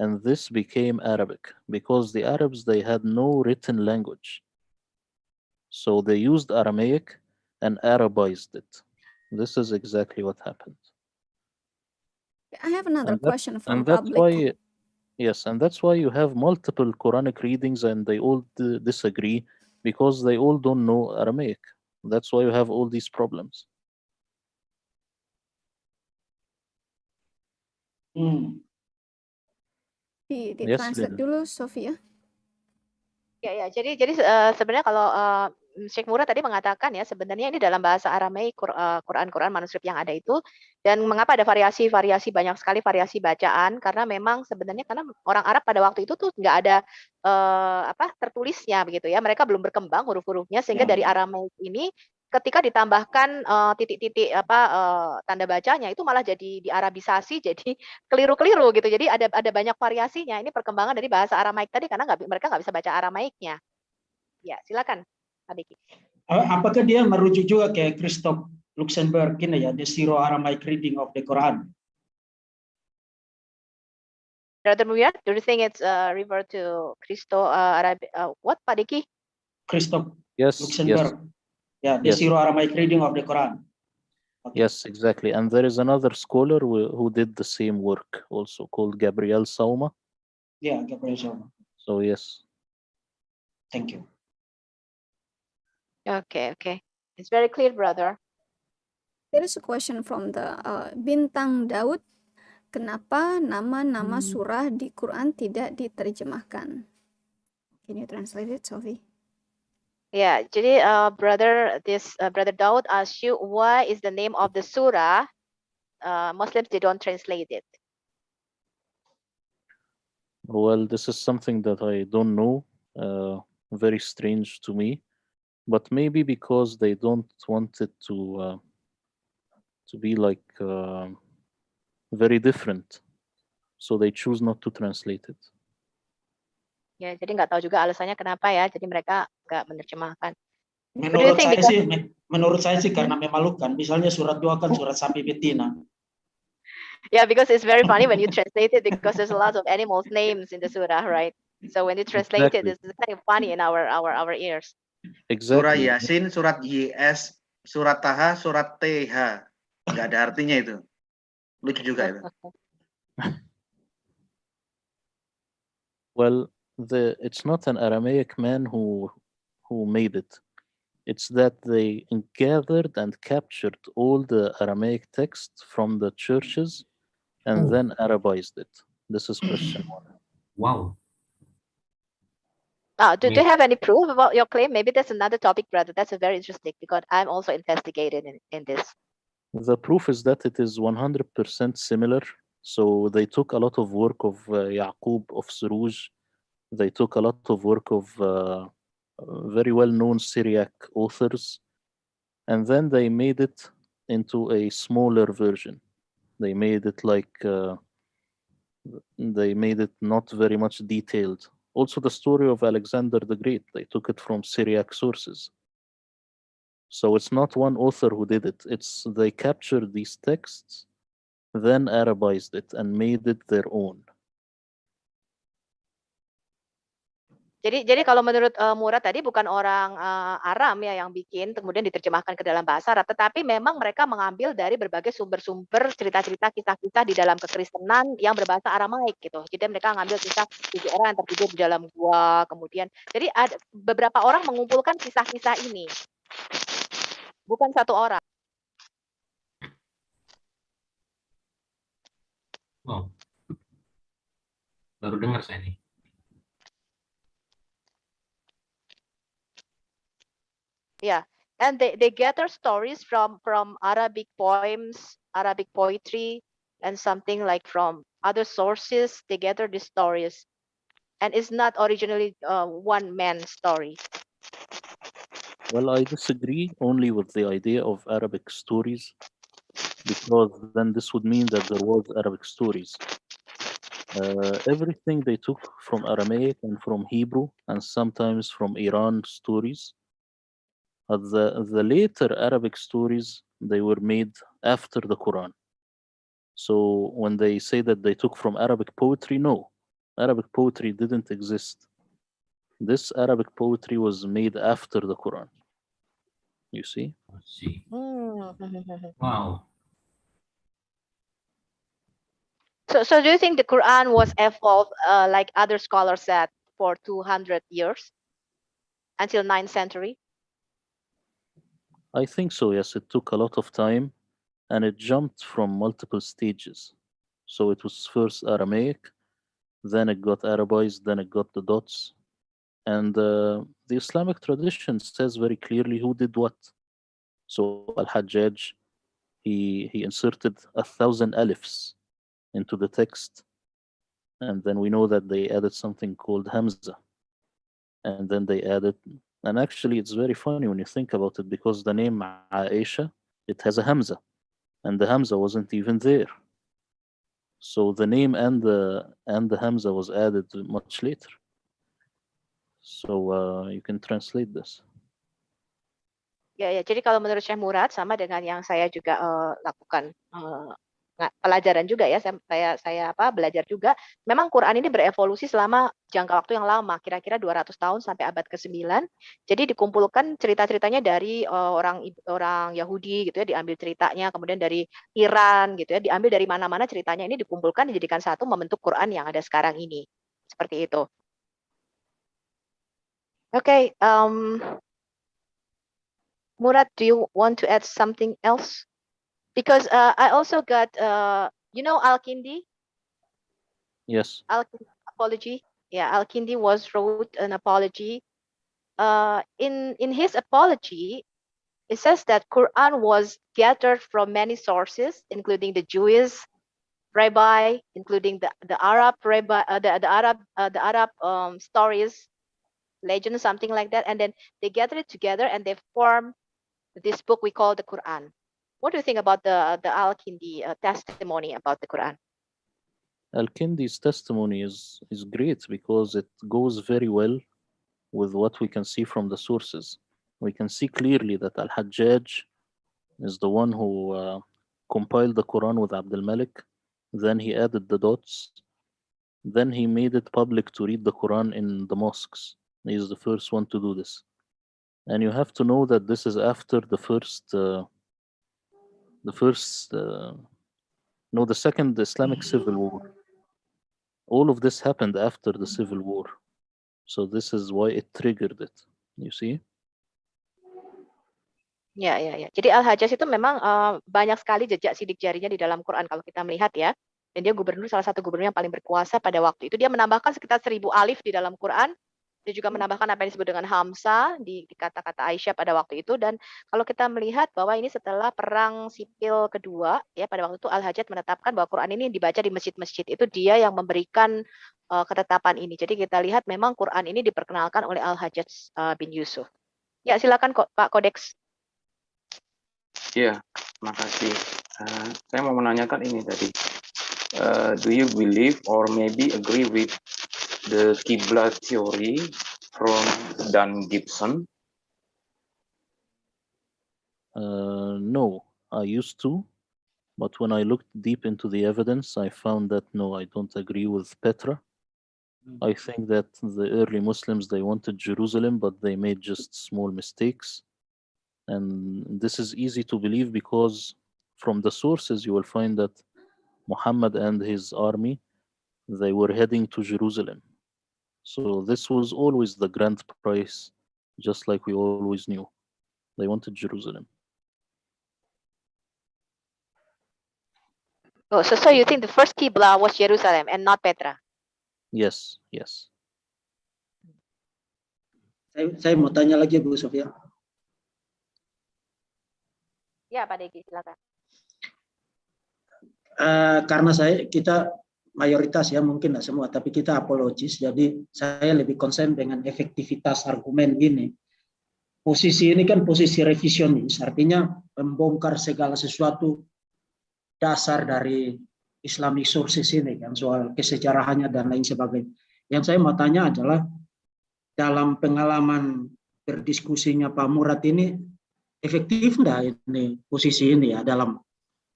and this became Arabic because the Arabs, they had no written language. So they used Aramaic and Arabized it. This is exactly what happened. I have another And that- question from And that's public. why, yes, and that's why you have multiple Quranic readings and they all disagree because they all don't know Aramaic. That's why you have all these problems. Hmm. Di, di Yes, translate dulu, Sofia. Ya, ya. Jadi, jadi eh, sebenarnya kalau eh, Sheikh Murad tadi mengatakan ya sebenarnya ini dalam bahasa Aramaik eh, Quran-Quran manuskrip yang ada itu dan mengapa ada variasi-variasi banyak sekali variasi bacaan karena memang sebenarnya karena orang Arab pada waktu itu tuh nggak ada eh, apa tertulisnya begitu ya mereka belum berkembang huruf-hurufnya sehingga Ya. dari Aramaik ini ketika ditambahkan eh, titik-titik apa eh, tanda bacanya itu malah jadi diarabisasi jadi keliru-keliru gitu. Jadi ada ada banyak variasinya. Ini perkembangan dari bahasa Aramaik tadi karena nggak mereka nggak bisa baca Aramaiknya. Ya silakan Abiki A- Apakah dia merujuk juga ke Christoph Luxemburg ini ya, the Syro-Aramaic reading of the Quran? Brother Muyat, do you think it's uh, refer to Christo uh, Arab uh, what Pak Diki? Christoph Yes, yes, Luxemburg. Yeah, the Yes. Syro-Aramaic reading of the Quran. yes, exactly. And there is another scholar who, who did the same work also called Gabriel Sauma. Yeah, Gabriel Zoma. So yes. Thank you. Okay, okay. It's very clear, brother. There is a question from the uh, Bintang Daud. Kenapa nama-nama surah di Quran tidak diterjemahkan? Can you translate it, Sophie? Yeah, jadi uh, brother this uh, brother Daud asked you why is the name of the surah uh, Muslims they don't translate it. Well, this is something that I don't know. Uh, very strange to me, but maybe because they don't want it to uh, to be like uh, very different, so they choose not to translate it. Ya, jadi nggak tahu juga alasannya kenapa ya. Jadi mereka nggak menerjemahkan. Menurut saya because- sih, me- menurut saya sih karena memalukan. Misalnya surat dua kan surat sapi betina. Yeah, because it's very funny when you translate it because there's a lot of animals names in the surah, right? So when you translate it, Exactly. it's kind of funny in our our our ears. Surah Exactly. Yasin, surat YS, surat Taha, surat TH. Nggak ada artinya itu. Lucu juga itu. Well, the it's not an Aramaic man who who made it. It's that they gathered and captured all the Aramaic text from the churches and Oh. then Arabized it. This is question one. Wow. Ah, do, do you have any proof about your claim? Maybe that's another topic, brother. That's a very interesting because I'm also investigated in, in this. The proof is that it is 100% similar. So they took a lot of work of uh, Yaqub of Suruj. They took a lot of work of uh, very well-known Syriac authors, and then they made it into a smaller version. They made it like uh, they made it not very much detailed. Also, the story of Alexander the Great, they took it from Syriac sources. So it's not one author who did it. It's they captured these texts, then Arabized it and made it their own. Jadi, jadi kalau menurut uh, Murad tadi bukan orang uh, Aram ya yang bikin, kemudian diterjemahkan ke dalam bahasa Arab, tetapi memang mereka mengambil dari berbagai sumber-sumber cerita-cerita kisah-kisah di dalam kekristenan yang berbahasa Aramaik gitu. Jadi mereka ngambil kisah tujuh orang yang tertidur di dalam gua, kemudian jadi ada beberapa orang mengumpulkan kisah-kisah ini, bukan satu orang. Wow. Baru dengar saya nih. Yeah, and they, they gather stories from from Arabic poems, Arabic poetry, and something like from other sources. They gather these stories, and it's not originally uh, one man story. Well, I disagree only with the idea of Arabic stories because then this would mean that there was Arabic stories. Uh, everything they took from Aramaic and from Hebrew and sometimes from Iran stories. But the, the later Arabic stories, they were made after the Quran. So when they say that they took from Arabic poetry, no, Arabic poetry didn't exist. This Arabic poetry was made after the Quran. You see? I see. Hmm. Wow. So, so do you think the Quran was evolved, uh, like other scholars said, for 200 years until 9th century? I think so, yes. It took a lot of time and it jumped from multiple stages. So it was first Aramaic, then it got Arabized, then it got the dots. And uh, the Islamic tradition says very clearly who did what. So Al-Hajjaj, he, he inserted a thousand alifs into the text. And then we know that they added something called Hamza. And then they added, and actually it's very funny when you think about it because the name Aisha, it has a Hamza and the Hamza wasn't even there. So the name and the and the Hamza was added much later. So uh, you can translate this. Ya, ya. Jadi kalau menurut Syekh Murad sama dengan yang saya juga uh, lakukan uh, pelajaran juga ya, saya, saya apa belajar juga. Memang Quran ini berevolusi selama jangka waktu yang lama, kira-kira 200 tahun sampai abad ke-9. Jadi dikumpulkan cerita-ceritanya dari uh, orang orang Yahudi gitu ya, diambil ceritanya, kemudian dari Iran gitu ya, diambil dari mana-mana ceritanya ini dikumpulkan dijadikan satu membentuk Quran yang ada sekarang ini. Seperti itu. Oke, okay, um, Murad, do you want to add something else? Because uh, I also got uh, you know Al-Kindi. Yes. Al-Kindi apology. Yeah, Al-Kindi was wrote an apology. Uh, in in his apology, it says that Quran was gathered from many sources, including the Jewish rabbi, including the the Arab rabbi, uh, the the Arab uh, the Arab um, stories, legends, something like that, and then they gather it together and they form this book we call the Quran. What do you think about the the Al-Kindi uh, testimony about the Quran? Al-Kindi's testimony is is great because it goes very well with what we can see from the sources. We can see clearly that Al-Hajjaj is the one who uh, compiled the Quran with Abdul Malik. Then he added the dots. Then he made it public to read the Quran in the mosques. He is the first one to do this. And you have to know that this is after the first uh, the first, uh, no, the second Islamic civil war. All of this happened after the civil war. So this is why it triggered it. You see? Ya, ya, ya. Jadi Al-Hajjaj itu memang uh, banyak sekali jejak sidik jarinya di dalam Quran kalau kita melihat ya. Dan dia gubernur salah satu gubernur yang paling berkuasa pada waktu itu. Dia menambahkan sekitar seribu alif di dalam Quran dia juga menambahkan apa yang disebut dengan Hamsa di, kata-kata Aisyah pada waktu itu dan kalau kita melihat bahwa ini setelah perang sipil kedua ya pada waktu itu Al Hajjaj menetapkan bahwa Quran ini dibaca di masjid-masjid itu dia yang memberikan uh, ketetapan ini. Jadi kita lihat memang Quran ini diperkenalkan oleh Al Hajjaj uh, bin Yusuf. Ya silakan Pak Kodeks. Ya, makasih. Uh, saya mau menanyakan ini tadi. Uh, do you believe or maybe agree with the Qibla theory from Dan Gibson? Uh, no, I used to, but when I looked deep into the evidence, I found that no, I don't agree with Petra. Mm. I think that the early Muslims, they wanted Jerusalem, but they made just small mistakes. And this is easy to believe because from the sources, you will find that Muhammad and his army, they were heading to Jerusalem. So this was always the grand price, just like we always knew. They wanted Jerusalem. Oh, so, so you think the first Qibla was Jerusalem and not Petra? Yes, yes. Saya, saya mau tanya lagi Bu Sofia. Ya, Pak Degi, silakan. Uh, karena saya kita mayoritas ya mungkin tidak semua tapi kita apologis. Jadi saya lebih konsen dengan efektivitas argumen ini. Posisi ini kan posisi revisionis artinya membongkar segala sesuatu dasar dari Islamic sources ini kan soal kesejarahannya dan lain sebagainya. Yang saya mau tanya adalah dalam pengalaman berdiskusinya Pak Murad ini efektif enggak ini posisi ini ya dalam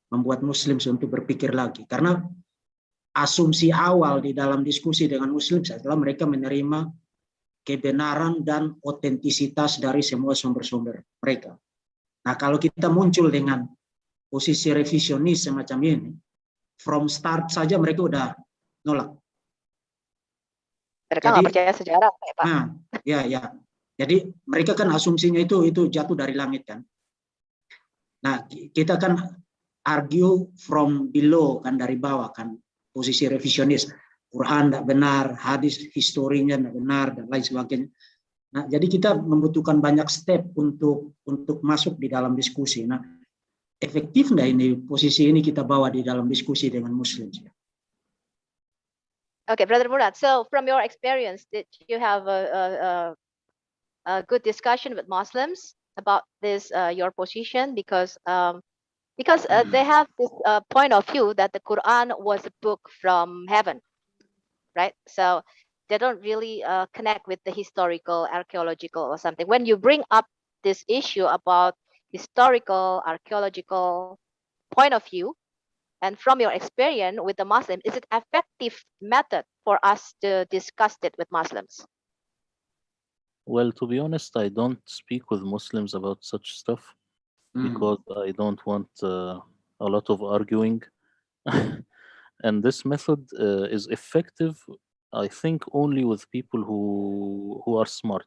membuat muslim untuk berpikir lagi? Karena asumsi awal di dalam diskusi dengan muslim adalah mereka menerima kebenaran dan otentisitas dari semua sumber-sumber mereka. Nah, kalau kita muncul dengan posisi revisionis semacam ini, from start saja mereka udah nolak. Mereka nggak percaya sejarah, ya, Pak. Nah, ya, ya. Jadi mereka kan asumsinya itu itu jatuh dari langit kan. Nah, kita kan argue from below kan dari bawah kan posisi revisionis. Quran tidak benar, hadis historinya tidak benar dan lain sebagainya. Nah, jadi kita membutuhkan banyak step untuk untuk masuk di dalam diskusi. Nah, efektif nggak ini posisi ini kita bawa di dalam diskusi dengan Muslim? Okay, Brother Murad. So, from your experience, did you have a, a, a good discussion with Muslims about this uh, your position? Because um, because uh, they have this uh, point of view that the Quran was a book from heaven, right? So they don't really uh, connect with the historical, archaeological, or something. When you bring up this issue about historical, archaeological point of view, and from your experience with the Muslim, is it effective method for us to discuss it with Muslims? Well, to be honest, I don't speak with Muslims about such stuff Hmm. because I don't want uh, a lot of arguing. and this method uh, is effective, I think, only with people who who are smart.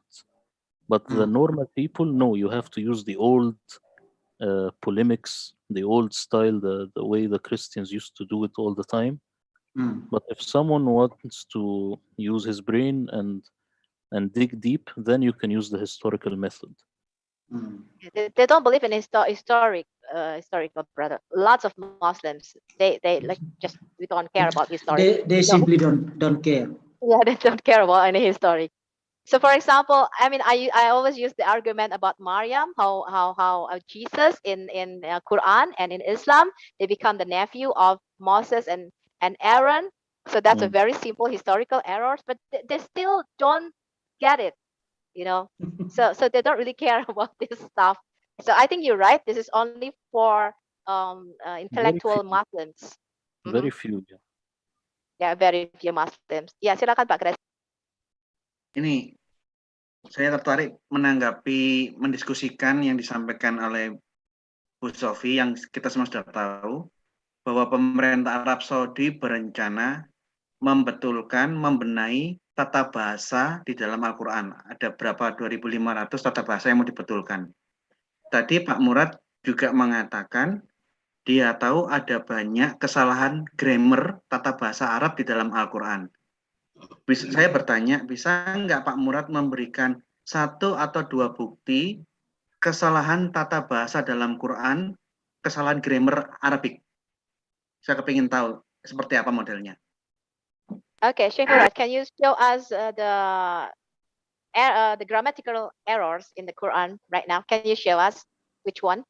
But the Mm. normal people, no, you have to use the old uh, polemics, the old style, the, the way the Christians used to do it all the time. Hmm. But if someone wants to use his brain and and dig deep, then you can use the historical method. Hmm. They, they don't believe in histo- historic, uh, historical brother. Lots of Muslims, they they like just we don't care about historic. They they simply don't don't care. yeah they don't care about any historic so for example i mean i i always use the argument about maryam how how how uh, jesus in in uh, quran and in islam they become the nephew of moses and and aaron so that's a Mm. very simple historical errors but they, they still don't get it you know so so they don't really care about this stuff so i think you're right this is only for um uh, intellectual few. muslims Very few. yeah. yeah very few muslims ya silakan pak Gres. Ini saya tertarik menanggapi mendiskusikan yang disampaikan oleh Bu Sofi yang kita semua sudah tahu bahwa pemerintah Arab Saudi berencana membetulkan, membenahi tata bahasa di dalam Al-Quran. Ada berapa 2.500 tata bahasa yang mau dibetulkan. Tadi Pak Murad juga mengatakan dia tahu ada banyak kesalahan grammar tata bahasa Arab di dalam Al-Quran. Saya bertanya, bisa nggak Pak Murad memberikan satu atau dua bukti kesalahan tata bahasa dalam Quran, kesalahan grammar Arabik? Saya kepingin tahu seperti apa modelnya. Okay, Sheikh Murad, can you show us uh, the uh, the grammatical errors in the Quran right now? Can you show us which one?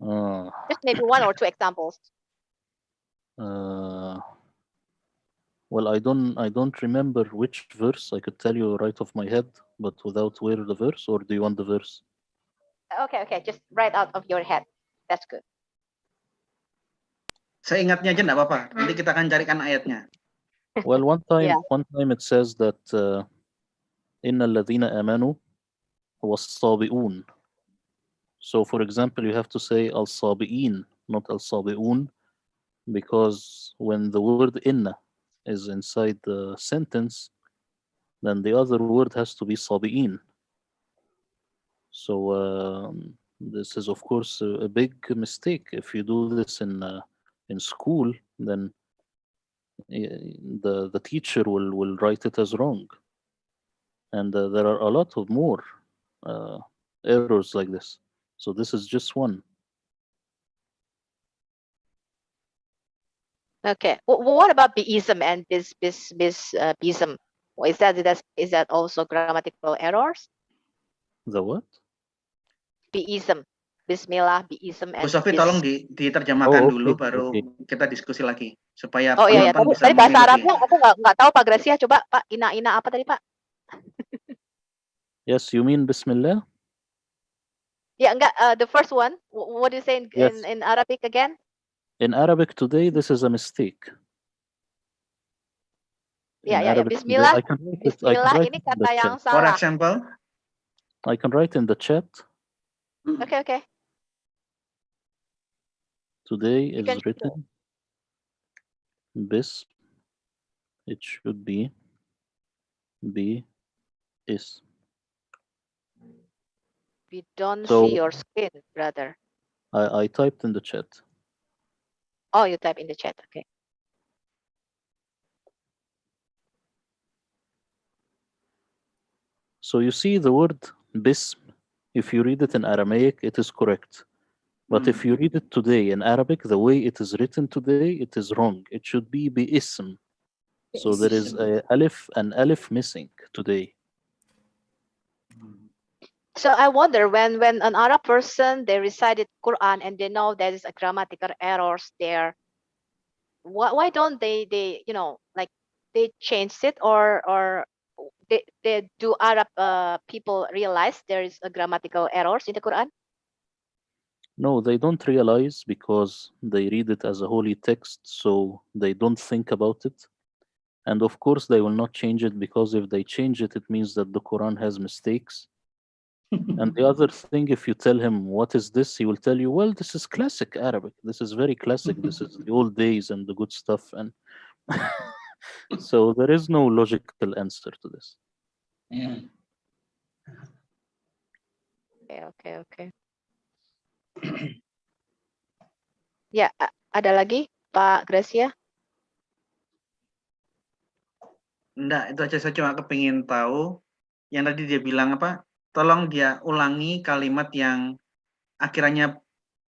Uh, Just maybe one or two examples. uh, well, I don't I don't remember which verse. I could tell you right off my head, but without where the verse, or do you want the verse? Okay, okay, just right out of your head. That's good. Seingatnya aja enggak apa-apa. Hmm. Nanti kita akan carikan ayatnya. Well, one time yeah. one time it says that uh, innal ladzina amanu was-sabiun. So for example, you have to say al-sabiin, not al-sabiun because when the word inna is inside the sentence, then the other word has to be sabi'in. So um, this is, of course, a, a, big mistake. If you do this in uh, in school, then eh, the the teacher will will write it as wrong and uh, there are a lot of more uh, errors like this so this is just one Okay. Wh- what about beism and bis bis bis uh, bism? Is that is is that also grammatical errors? the what Beism, Bismillah, biism, Bu and Sofi tolong di, diterjemahkan Oh, dulu oke, baru kita diskusi lagi supaya Oh iya, ya. penonton Tadi, bisa tadi bahasa. Arabnya aku nggak nggak tahu Pak Gracia. Coba Pak ina ina apa tadi Pak? Yes, you mean Bismillah? Ya enggak. Uh, the first one. wh- What do you say in, Yes. in, in Arabic again? In Arabic today, this is a mistake. Ya In ya ya. Arabic today, Bismillah. Bismillah ini kata yang chat. For salah. example, I can write in the chat. Oke oke. Today You is written bis. It should be be is. We don't So see your screen, brother. I, I typed in the chat. Oh, you type in the chat. Okay. So you see the word bism. If you read it in Aramaic, it is correct. But if you read it today in Arabic, the way it is written today, it is wrong. It should be bi'ism. So there is a alif an alif missing today. So I wonder when when an Arab person they recited Quran and they know there is a grammatical errors there. Why why don't they they you know like they change it or or they, they do Arab uh, people realize there is a grammatical errors in the Quran? No, they don't realize because they read it as a holy text, so they don't think about it. And of course, they will not change it because if they change it, it means that the Quran has mistakes. and the other thing, if you tell him, What is this? he will tell you, Well, this is classic Arabic. This is very classic. this is the old days and the good stuff. And so there is no logical answer to this. Yeah. Okay, okay, oke. Ya ada lagi Pak Gracia? enggak itu aja. Saya cuma kepingin tahu yang tadi dia bilang apa tolong dia ulangi kalimat yang akhirnya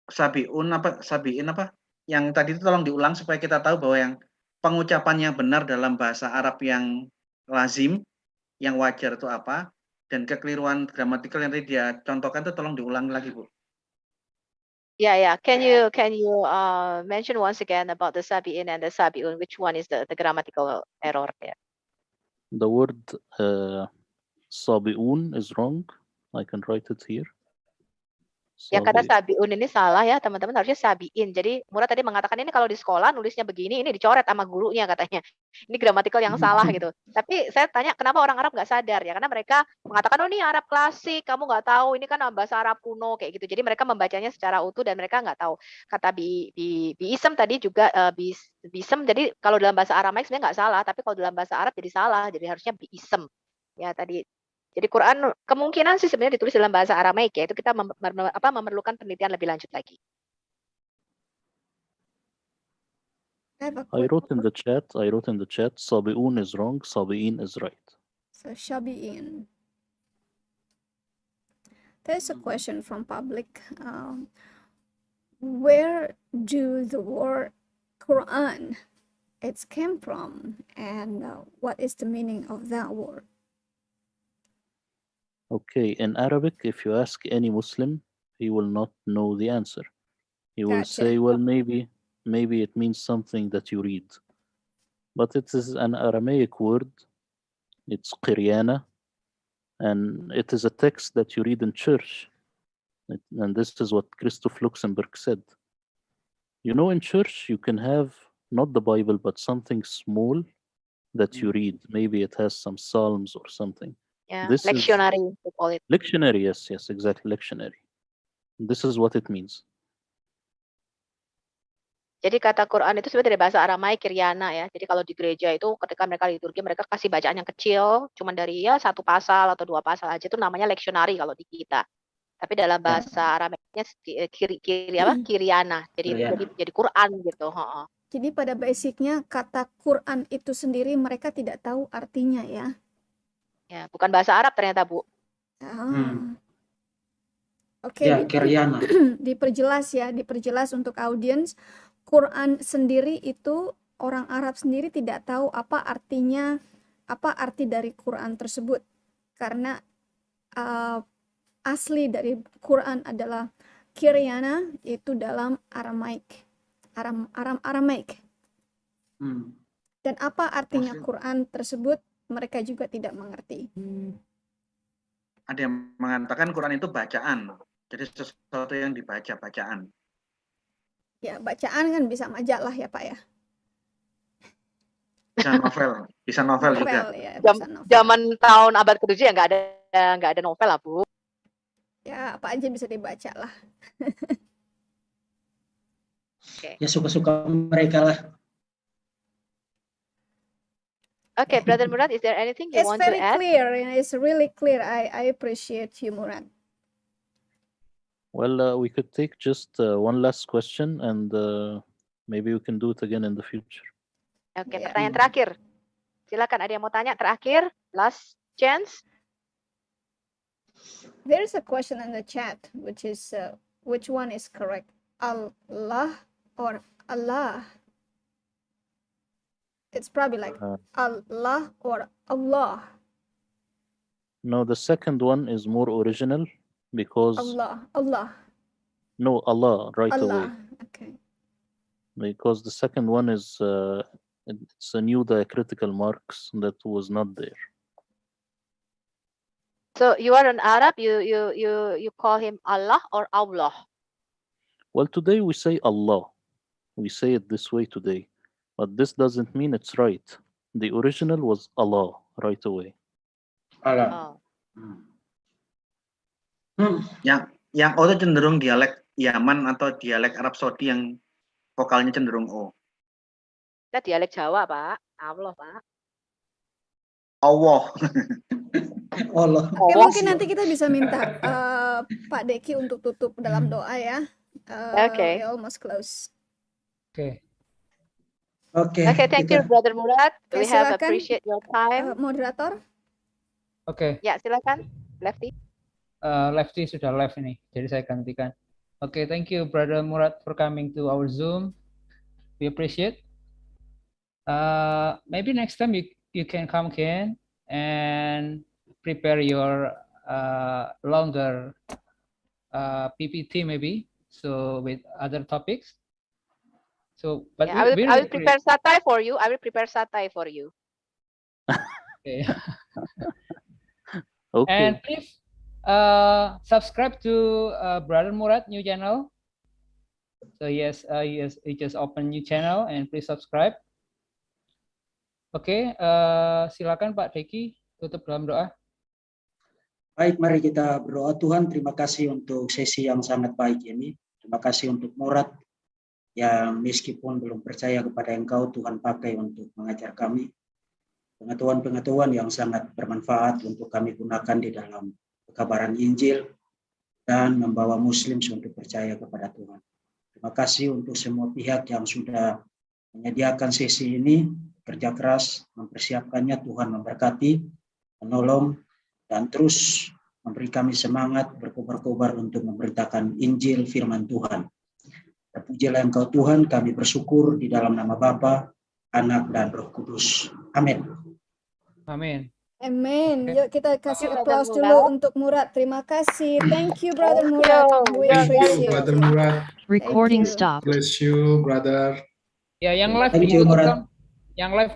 sabiun apa sabiin apa? Yang tadi itu tolong diulang supaya kita tahu bahwa yang pengucapan yang benar dalam bahasa Arab yang lazim yang wajar itu apa dan kekeliruan gramatikal yang tadi dia contohkan itu tolong diulang lagi Bu Yeah, yeah. Can you can you uh, mention once again about the sabiin and the sabi sabiun? Which one is the, the grammatical error there? The word uh, sabi'un is wrong. I can write it here. Yang kata Sabi- sabiun ini salah ya teman-teman harusnya sabiin. Jadi Murad tadi mengatakan ini kalau di sekolah nulisnya begini, ini dicoret sama gurunya katanya. Ini gramatikal yang salah gitu. Tapi saya tanya kenapa orang Arab nggak sadar ya? Karena mereka mengatakan oh ini Arab klasik, kamu nggak tahu ini kan bahasa Arab kuno kayak gitu. Jadi mereka membacanya secara utuh dan mereka nggak tahu. Kata bi bi biisem tadi juga eh, bis bisem. Jadi kalau dalam bahasa Aramaik sebenarnya nggak salah, tapi kalau dalam bahasa Arab jadi salah. Jadi harusnya biisem. Ya tadi jadi Quran kemungkinan sih sebenarnya ditulis dalam bahasa Aramaik ya. Itu kita mem- apa, memerlukan penelitian lebih lanjut lagi. I have a I quick wrote in the chat, I wrote in the chat, Sabi'un is wrong, Sabi'in is right. So Shabi'in. There's a question from public. Um, where do the word Quran it's came from, and uh, what is the meaning of that word? Okay, in Arabic, if you ask any Muslim, he will not know the answer. He will Gotcha. say, well, maybe, maybe it means something that you read. But it is an Aramaic word. It's Qiryana, and it is a text that you read in church. It- and this is what Christoph Luxemburg said. You know, in church, you can have not the Bible, but something small that you mm. read. Maybe it has some psalms or something. Ya, This is- lectionary we call it. Lectionary, yes, yes, exactly, lectionary. This is what it means. Jadi kata Quran itu sebenarnya dari bahasa Aramaik Kiryana ya. Jadi kalau di gereja itu ketika mereka liturgi mereka kasih bacaan yang kecil, cuman dari ya satu pasal atau dua pasal aja itu namanya lectionary kalau di kita. Tapi dalam bahasa Aramaiknya eh, kiri, kiri apa? Kiryana. Jadi Kiryana. jadi jadi Quran gitu. heeh. Jadi pada basicnya kata Quran itu sendiri mereka tidak tahu artinya ya. Ya, bukan bahasa Arab ternyata Bu. Ah. Oke, Ya, di- Kiryana. diperjelas ya, diperjelas untuk audiens. Quran sendiri itu orang Arab sendiri tidak tahu apa artinya, apa arti dari Quran tersebut. Karena uh, asli dari Quran adalah Kiriana itu dalam Aramaik. Aram, Aram, Aramaik. Hmm. Dan apa artinya Maksud- Quran tersebut mereka juga tidak mengerti. Ada yang mengatakan Quran itu bacaan. Jadi sesuatu yang dibaca bacaan. Ya, bacaan kan bisa majalah ya, Pak ya. Bisa novel, bisa novel juga. Novel ya, Jam, bisa novel. zaman tahun abad ke-7 ya nggak ada nggak ada novel lah, Bu. Ya, apa aja bisa dibaca lah. Ya suka-suka mereka lah. Okay, Brother Murad, is there anything you It's want to add? It's very clear. and It's really clear. I, I appreciate you, Murad. Well, uh, we could take just uh, one last question and uh, maybe we can do it again in the future. Okay, Ya. pertanyaan terakhir. Silakan ada yang mau tanya terakhir, last chance. There is a question in the chat, which is uh, which one is correct, Allah or Allah? It's probably like Uh, Allah or Allah. no, the second one is more original because Allah, Allah, no Allah right away Allah. Okay. because the second one is uh, it's a new diacritical marks that was not there. So you are an Arab, you you you you call him Allah or Allah? Well, today we say Allah. We say it this way today, but this doesn't mean it's right. The original was Allah right away. Alam. Oh. Hmm. Hmm. Yang yang O itu cenderung dialek Yaman atau dialek Arab Saudi yang vokalnya cenderung O. Kita dialek Jawa, Pak. Allah, Pak. Allah. Allah. Oke, Allah. mungkin nanti kita bisa minta uh, Pak Deki untuk tutup dalam doa ya. Uh, Oke. we almost close. Oke. Oke. Okay, thank you, kita- Brother Murad. Oke, We have silakan. appreciate your Uh, time. moderator, Oke. Ya, silakan. Lefty. uh, Lefty sudah live ini, jadi saya gantikan. Oke, thank you Brother Murad for coming to our Zoom. We appreciate. Uh, maybe next time you you can come again and prepare your uh, longer uh, PPT maybe. So with other topics. So, but Yeah, I will we, we I will prepare satay for you. I will prepare satay for you. Okay. Okay. And please uh, subscribe to uh, Brother Murad new channel. So yes, uh, yes, he just open new channel and please subscribe. Oke, uh, silakan Pak Deki tutup dalam doa. Baik, mari kita berdoa Tuhan. Terima kasih untuk sesi yang sangat baik ini. Terima kasih untuk Murad yang meskipun belum percaya kepada Engkau, Tuhan pakai untuk mengajar kami. Pengetahuan-pengetahuan yang sangat bermanfaat untuk kami gunakan di dalam kekabaran Injil dan membawa Muslim untuk percaya kepada Tuhan. Terima kasih untuk semua pihak yang sudah menyediakan sesi ini, kerja keras, mempersiapkannya. Tuhan memberkati, menolong, dan terus memberi kami semangat berkobar-kobar untuk memberitakan Injil firman Tuhan. Terpujilah Engkau Tuhan, kami bersyukur di dalam nama Bapa, Anak, dan Roh Kudus. Amin. Amin. Amen. Oke. Yuk kita kasih Brother applause Murad. dulu untuk Murad. Terima kasih. Thank you, Brother Murad. you. We Thank you, appreciate Brother you. Murad. Recording you. stopped. Bless you, brother. Ya, yang live Thank di you, Murad. dong. Yang live